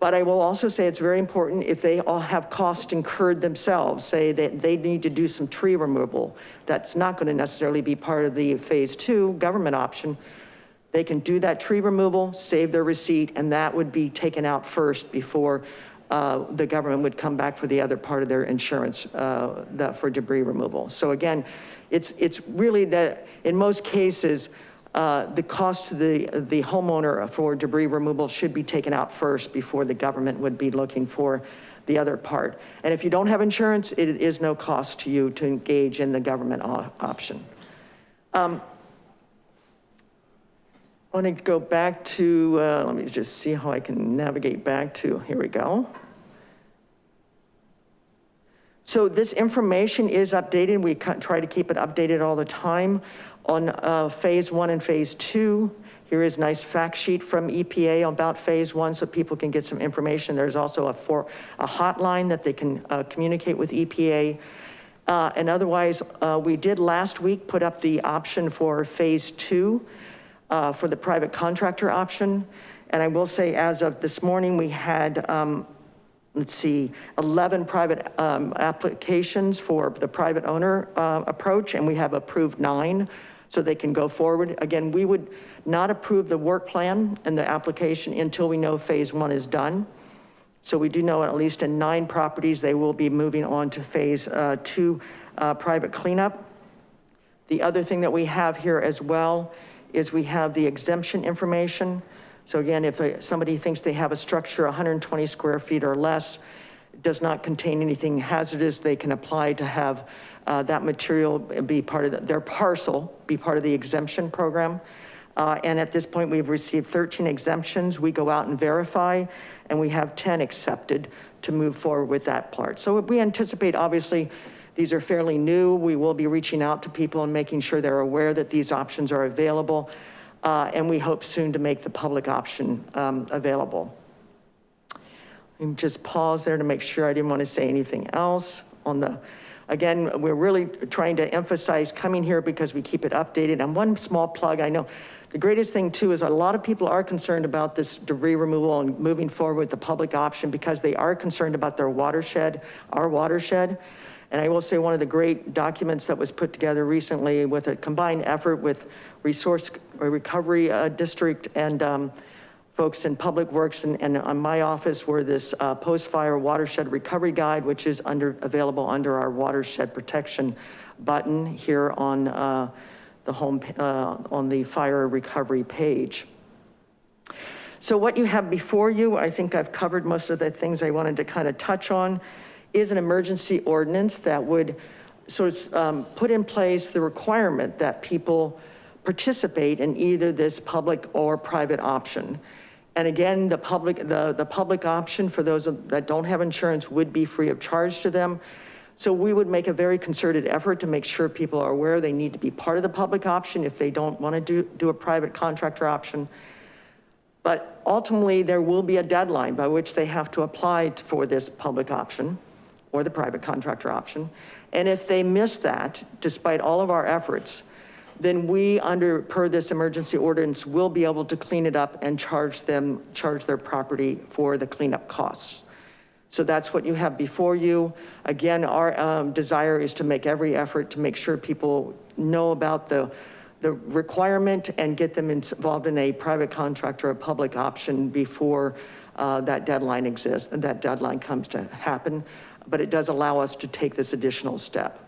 But I will also say it's very important if they all have costs incurred themselves, say that they need to do some tree removal. That's not going to necessarily be part of the phase two government option. They can do that tree removal, save their receipt, and that would be taken out first before uh, the government would come back for the other part of their insurance uh, for debris removal. So again, it's, it's really that in most cases, uh, the cost to the, the homeowner for debris removal should be taken out first before the government would be looking for the other part. And if you don't have insurance, it is no cost to you to engage in the government option. Um, I want to go back to, uh, let me just see how I can navigate back to, here we go. So this information is updated. We try to keep it updated all the time on uh, phase one and phase two. Here is a nice fact sheet from EPA about phase one so people can get some information. There's also a, for, a hotline that they can uh, communicate with EPA. Uh, And otherwise, uh, we did last week put up the option for phase two uh, for the private contractor option. And I will say, as of this morning, we had, um, let's see, 11 private um, applications for the private owner uh, approach, and we have approved nine, so they can go forward. Again, we would not approve the work plan and the application until we know phase one is done. So we do know at least in nine properties, they will be moving on to phase uh, two, uh, private cleanup. The other thing that we have here as well is we have the exemption information. So again, if uh, somebody thinks they have a structure 120 square feet or less, does not contain anything hazardous, they can apply to have uh, that material be part of the- their parcel, be part of the exemption program. Uh, And at this point, we've received 13 exemptions. We go out and verify, and we have 10 accepted to move forward with that part. So we anticipate, obviously, these are fairly new. We will be reaching out to people and making sure they're aware that these options are available. Uh, And we hope soon to make the public option um, available. Me just pause there to make sure I didn't want to say anything else on the, again, we're really trying to emphasize coming here because we keep it updated. And one small plug, I know the greatest thing too is a lot of people are concerned about this debris removal and moving forward with the public option because they are concerned about their watershed, our watershed. And I will say one of the great documents that was put together recently with a combined effort with Resource Recovery uh, District and um, folks in Public Works and, and on my office were this uh, post-fire watershed recovery guide, which is under, available under our watershed protection button here on uh, the home, uh, on the fire recovery page. So what you have before you, I think I've covered most of the things I wanted to kind of touch on, is an emergency ordinance that would sort of um, put in place the requirement that people participate in either this public or private option. And again, the public, the, the public option for those that don't have insurance would be free of charge to them. So we would make a very concerted effort to make sure people are aware they need to be part of the public option if they don't want to do, do a private contractor option. But ultimately, there will be a deadline by which they have to apply for this public option or the private contractor option. And if they miss that, despite all of our efforts, then we under, per this emergency ordinance, will be able to clean it up and charge them, charge their property for the cleanup costs. So that's what you have before you. Again, our um, desire is to make every effort to make sure people know about the, the requirement and get them involved in a private contract or a public option before uh, that deadline exists and that deadline comes to happen. But it does allow us to take this additional step.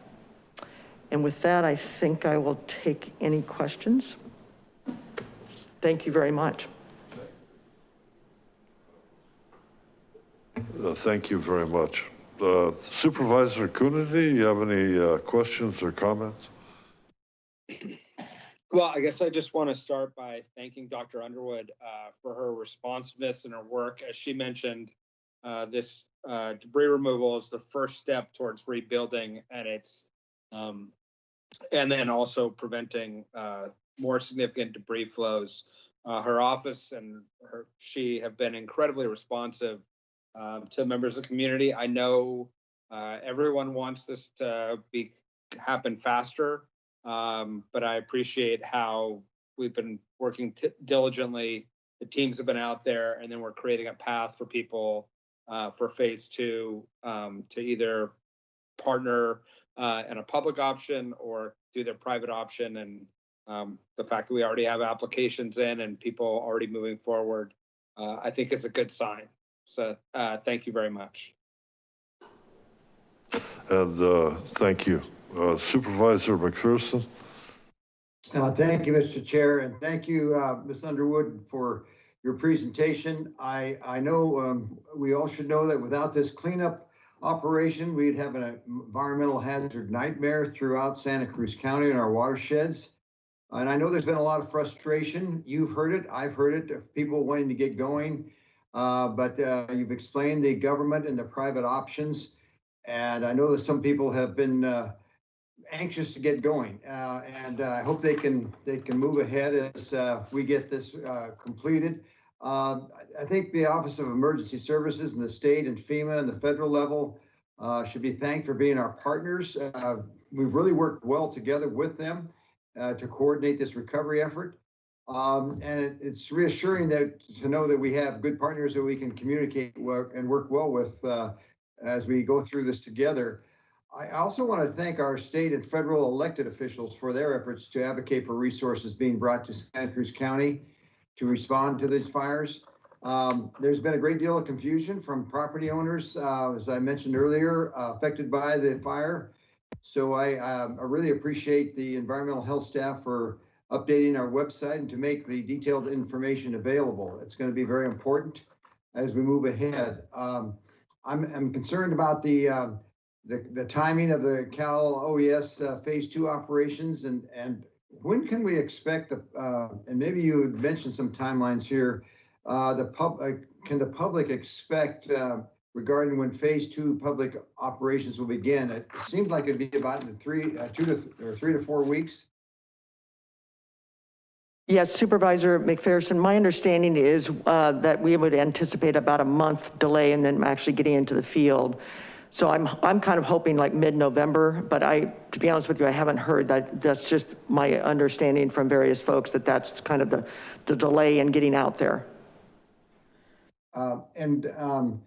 And with that, I think I will take any questions. Thank you very much. Uh, Thank you very much. Uh, Supervisor Coonerty, you have any uh, questions or comments? Well, I guess I just want to start by thanking Dr. Underwood uh, for her responsiveness and her work. As she mentioned, uh, this uh, debris removal is the first step towards rebuilding and it's um, and then also preventing uh, more significant debris flows. Uh, her office and her she have been incredibly responsive um, to members of the community. I know uh, everyone wants this to be happen faster, um, but I appreciate how we've been working diligently. The teams have been out there, and then we're creating a path for people uh, for phase two um, to either partner uh, in a public option or do their private option. And um, the fact that we already have applications in and people already moving forward, uh, I think is a good sign. So uh, thank you very much. And uh, thank you. Uh, Supervisor McPherson? Uh, Thank you, Mr. Chair, and thank you, uh, Ms. Underwood, for your presentation. I, I know um, we all should know that without this cleanup operation, we'd have an environmental hazard nightmare throughout Santa Cruz County and our watersheds. And I know there's been a lot of frustration. You've heard it, I've heard it, of people wanting to get going. Uh, But uh, you've explained the government and the private options. And I know that some people have been uh, anxious to get going. Uh, And uh, I hope they can, they can move ahead as uh, we get this completed. I think the Office of Emergency Services and the state and FEMA and the federal level uh, should be thanked for being our partners. Uh, We've really worked well together with them uh, to coordinate this recovery effort. Um, and it- it's reassuring that, to know that we have good partners that we can communicate and work well with, uh, as we go through this together. I also want to thank our state and federal elected officials for their efforts to advocate for resources being brought to Santa Cruz County to respond to these fires. Um, there's been a great deal of confusion from property owners, uh, as I mentioned earlier, uh, affected by the fire. So I, um, I really appreciate the environmental health staff for updating our website and to make the detailed information available. It's going to be very important as we move ahead. Um, I'm, I'm concerned about the, um, the, the timing of the Cal OES uh, Phase Two operations and, and when can we expect, the, uh, and maybe you mentioned some timelines here, the pub, uh, can the public expect, uh, regarding when phase two public operations will begin? It seems like it'd be about in three, uh, two to, th- or three to four weeks. Yes, Supervisor McPherson, my understanding is uh, that we would anticipate about a month delay and then actually getting into the field. So I'm, I'm kind of hoping like mid-November, but I, to be honest with you, I haven't heard that. That's just my understanding from various folks that that's kind of the, the delay in getting out there. Uh, and, um,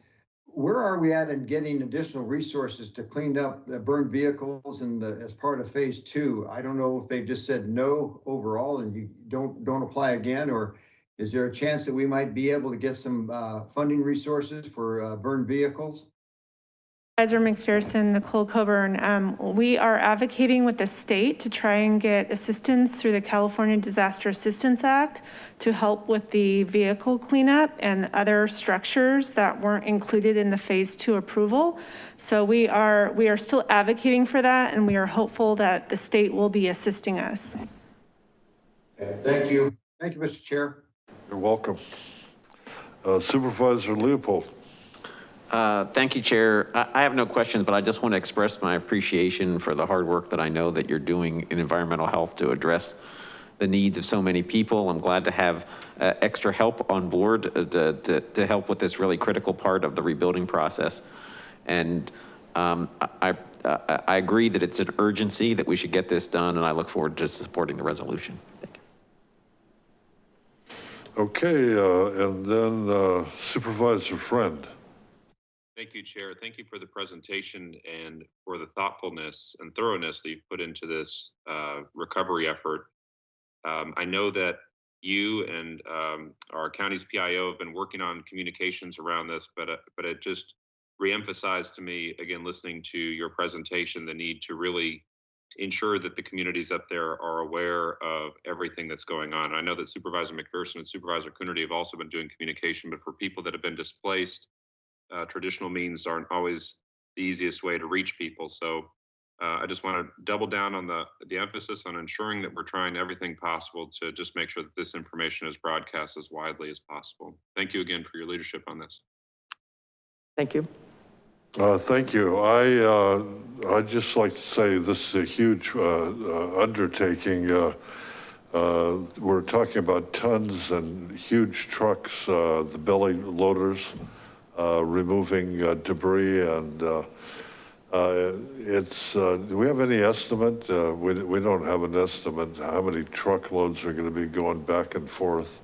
where are we at in getting additional resources to clean up the burned vehicles and the- as part of phase two? I don't know if they've just said no overall and you don't, don't apply again, or is there a chance that we might be able to get some, uh, funding resources for, uh, burned vehicles? Supervisor McPherson, Nicole Coburn, um, we are advocating with the state to try and get assistance through the California Disaster Assistance Act to help with the vehicle cleanup and other structures that weren't included in the phase two approval. So we are, we are still advocating for that and we are hopeful that the state will be assisting us. Thank you. Thank you, Mr. Chair. You're welcome. Uh, Supervisor Leopold. Uh, Thank you, Chair. I I have no questions, but I just want to express my appreciation for the hard work that I know that you're doing in environmental health to address the needs of so many people. I'm glad to have uh, extra help on board uh, to, to, to help with this really critical part of the rebuilding process. And um, I, I, I agree that it's an urgency that we should get this done, and I look forward to supporting the resolution. Thank you. Okay, uh, and then uh, Supervisor Friend. Thank you, Chair. Thank you for the presentation and for the thoughtfulness and thoroughness that you've put into this uh, recovery effort. Um, I know that you and um, our county's PIO have been working on communications around this, but uh, but it just reemphasized to me again listening to your presentation the need to really ensure that the communities up there are aware of everything that's going on. I know that Supervisor McPherson and Supervisor Coonerty have also been doing communication, but for people that have been displaced, uh, traditional means aren't always the easiest way to reach people. So uh, I just want to double down on the, the emphasis on ensuring that we're trying everything possible to just make sure that this information is broadcast as widely as possible. Thank you again for your leadership on this. Thank you. Uh, Thank you. I, uh, I'd just like to say this is a huge uh, uh, undertaking. Uh, uh, We're talking about tons and huge trucks, uh, the belly loaders, uh, removing uh, debris and uh, uh, it's, uh, do we have any estimate? Uh, We, we don't have an estimate how many truckloads are going to be going back and forth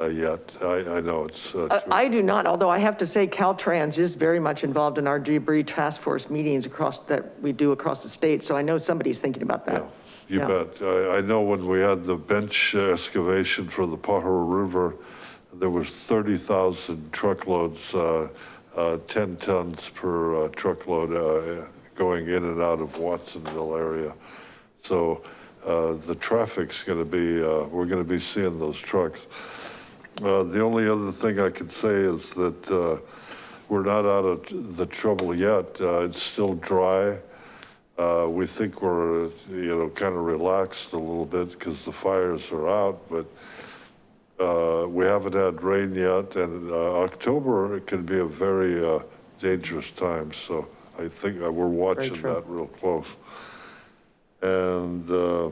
uh, yet. I, I know it's. uh, Uh, I do not, although I have to say Caltrans is very much involved in our debris task force meetings across that we do across the state. So I know somebody's thinking about that. Yeah. You Yeah. bet. I, I know when we had the bench excavation for the Pajaro River, there was 30,000 truckloads, uh, uh, 10 tons per uh, truckload uh, going in and out of Watsonville area. So uh, the traffic's going to be, we're going to be seeing those trucks. The only other thing I could say is that we're not out of the trouble yet. It's still dry. Uh, we think we're, you know, kind of relaxed a little bit because the fires are out, but we haven't had rain yet and uh, October, can be a very uh, dangerous time. So I think uh, we're watching that real close. And uh,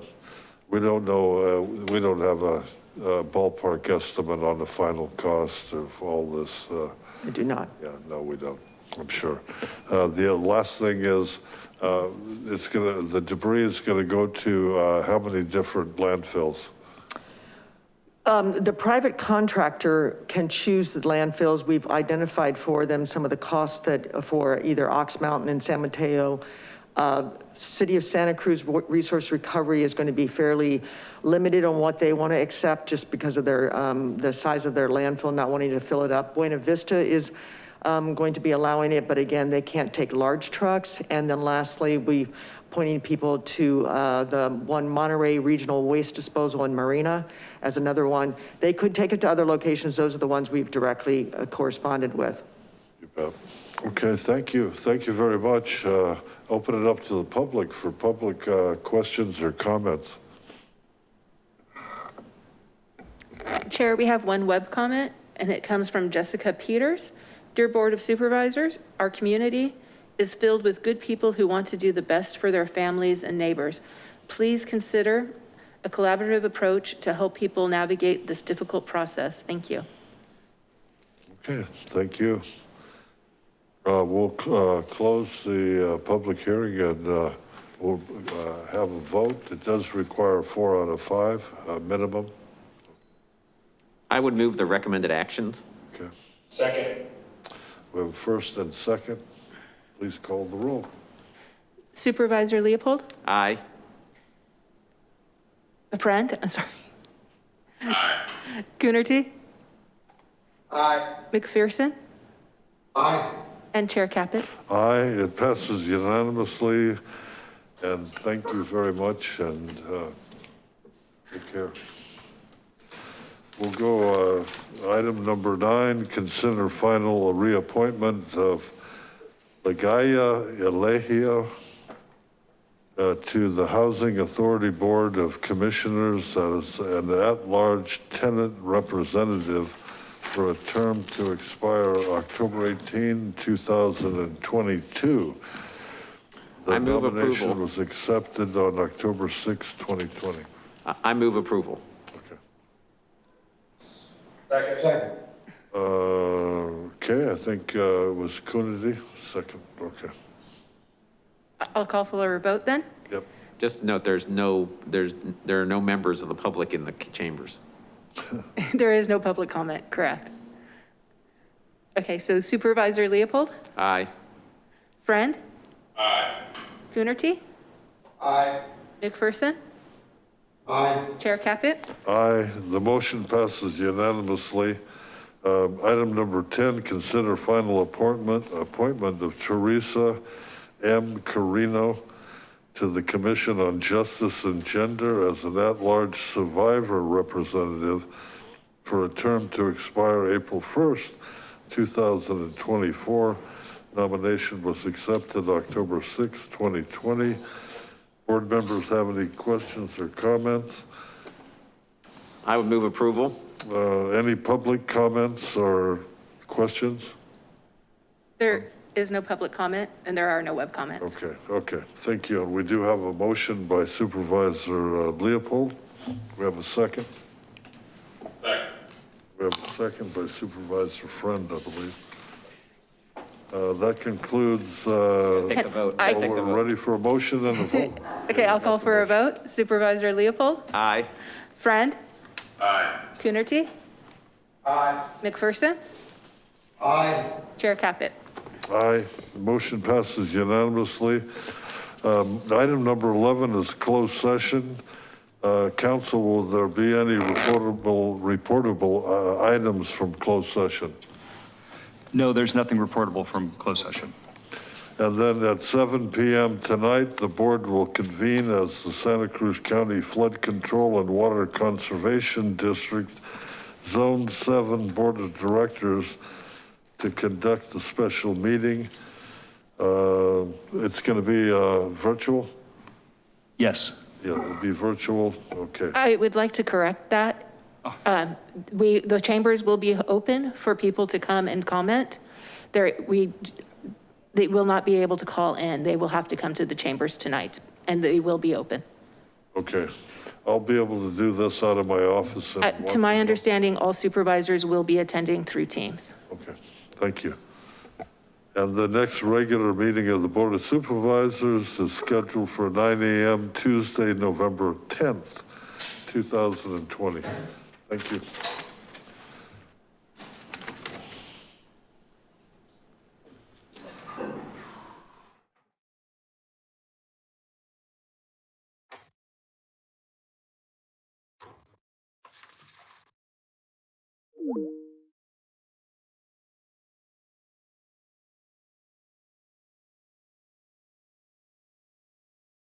we don't know, uh, we don't have a ballpark estimate on the final cost of all this. uh, I do not. yeah, no, we don't, I'm sure. Uh, The last thing is, uh, it's gonna, the debris is gonna go to uh, how many different landfills? Um, The private contractor can choose the landfills. We've identified for them some of the costs that for either Ox Mountain and San Mateo. Uh, City of Santa Cruz Resource Recovery is going to be fairly limited on what they want to accept just because of their, um, the size of their landfill, not wanting to fill it up. Buena Vista is um, going to be allowing it, but again, they can't take large trucks. And then lastly, we pointing people to uh, the one Monterey Regional Waste Disposal in Marina as another one. They could take it to other locations. Those are the ones we've directly uh, corresponded with. Okay, thank you. Thank you very much. Uh, Open it up to the public for public uh, questions or comments. Chair, we have one web comment, and it comes from Jessica Peters. Dear Board of Supervisors, our community is filled with good people who want to do the best for their families and neighbors. Please consider a collaborative approach to help people navigate this difficult process. Thank you. Okay, thank you. Uh, We'll uh, close the uh, public hearing and uh, we'll uh, have a vote. It does require four out of five uh, minimum. I would move the recommended actions. Okay, Second. we have first and second. Please call the roll. Supervisor Leopold? Aye. Friend, I'm sorry. Coonerty? Aye. McPherson? Aye. And Chair Caput? Aye, it passes unanimously. And thank you very much and uh, take care. We'll go, uh, item number nine, consider final reappointment of Lagaya Elehio uh, to the Housing Authority Board of Commissioners as an at-large tenant representative for a term to expire October 18, 2022. The I move nomination approval. was accepted on October 6, 2020. I- I move approval. Second. Second. Uh, Okay, I think uh, it was Coonerty, second, okay. I'll call for a vote then. Yep. Just note, there's no, there's, there are no members of the public in the chambers. There is no public comment, correct? Okay, so Supervisor Leopold, Aye. Friend? Aye. Coonerty? Aye. McPherson? Aye. Chair Caput? Aye, the motion passes unanimously. Um, Item number 10, consider final appointment, appointment of Teresa M. Carino to the Commission on Justice and Gender as an at-large survivor representative for a term to expire April 1st, 2024. Nomination was accepted October 6, 2020. Board members have any questions or comments? I would move approval. Uh, Any public comments or questions? There is no public comment and there are no web comments. Okay, okay, thank you. And we do have a motion by Supervisor uh, Leopold. We have a second? Second. We have a second by Supervisor Friend, I believe. Uh, That concludes, uh, Take the vote. I- Take the we're vote. ready for a motion and a vote. Okay, I'll call for a vote. Supervisor Leopold? Aye. Friend? Aye. Coonerty? Aye. McPherson? Aye. Chair Caput? Aye, the motion passes unanimously. Um, Item number 11 is closed session. Uh, Council, will there be any reportable, reportable uh, items from closed session? No, there's nothing reportable from closed session. And then at 7 PM tonight, the board will convene as the Santa Cruz County Flood Control and Water Conservation District Zone 7 Board of Directors to conduct a special meeting. Uh, It's going to be uh, virtual? Yes. Yeah, it'll be virtual, okay. I would like to correct that. Um, We, the chambers will be open for people to come and comment. There, we, they will not be able to call in. They will have to come to the chambers tonight and they will be open. Okay, I'll be able to do this out of my office. Uh, To my understanding, all supervisors will be attending through Teams. Okay, thank you. And the next regular meeting of the Board of Supervisors is scheduled for 9 AM Tuesday, November 10th, 2020. Thank you. you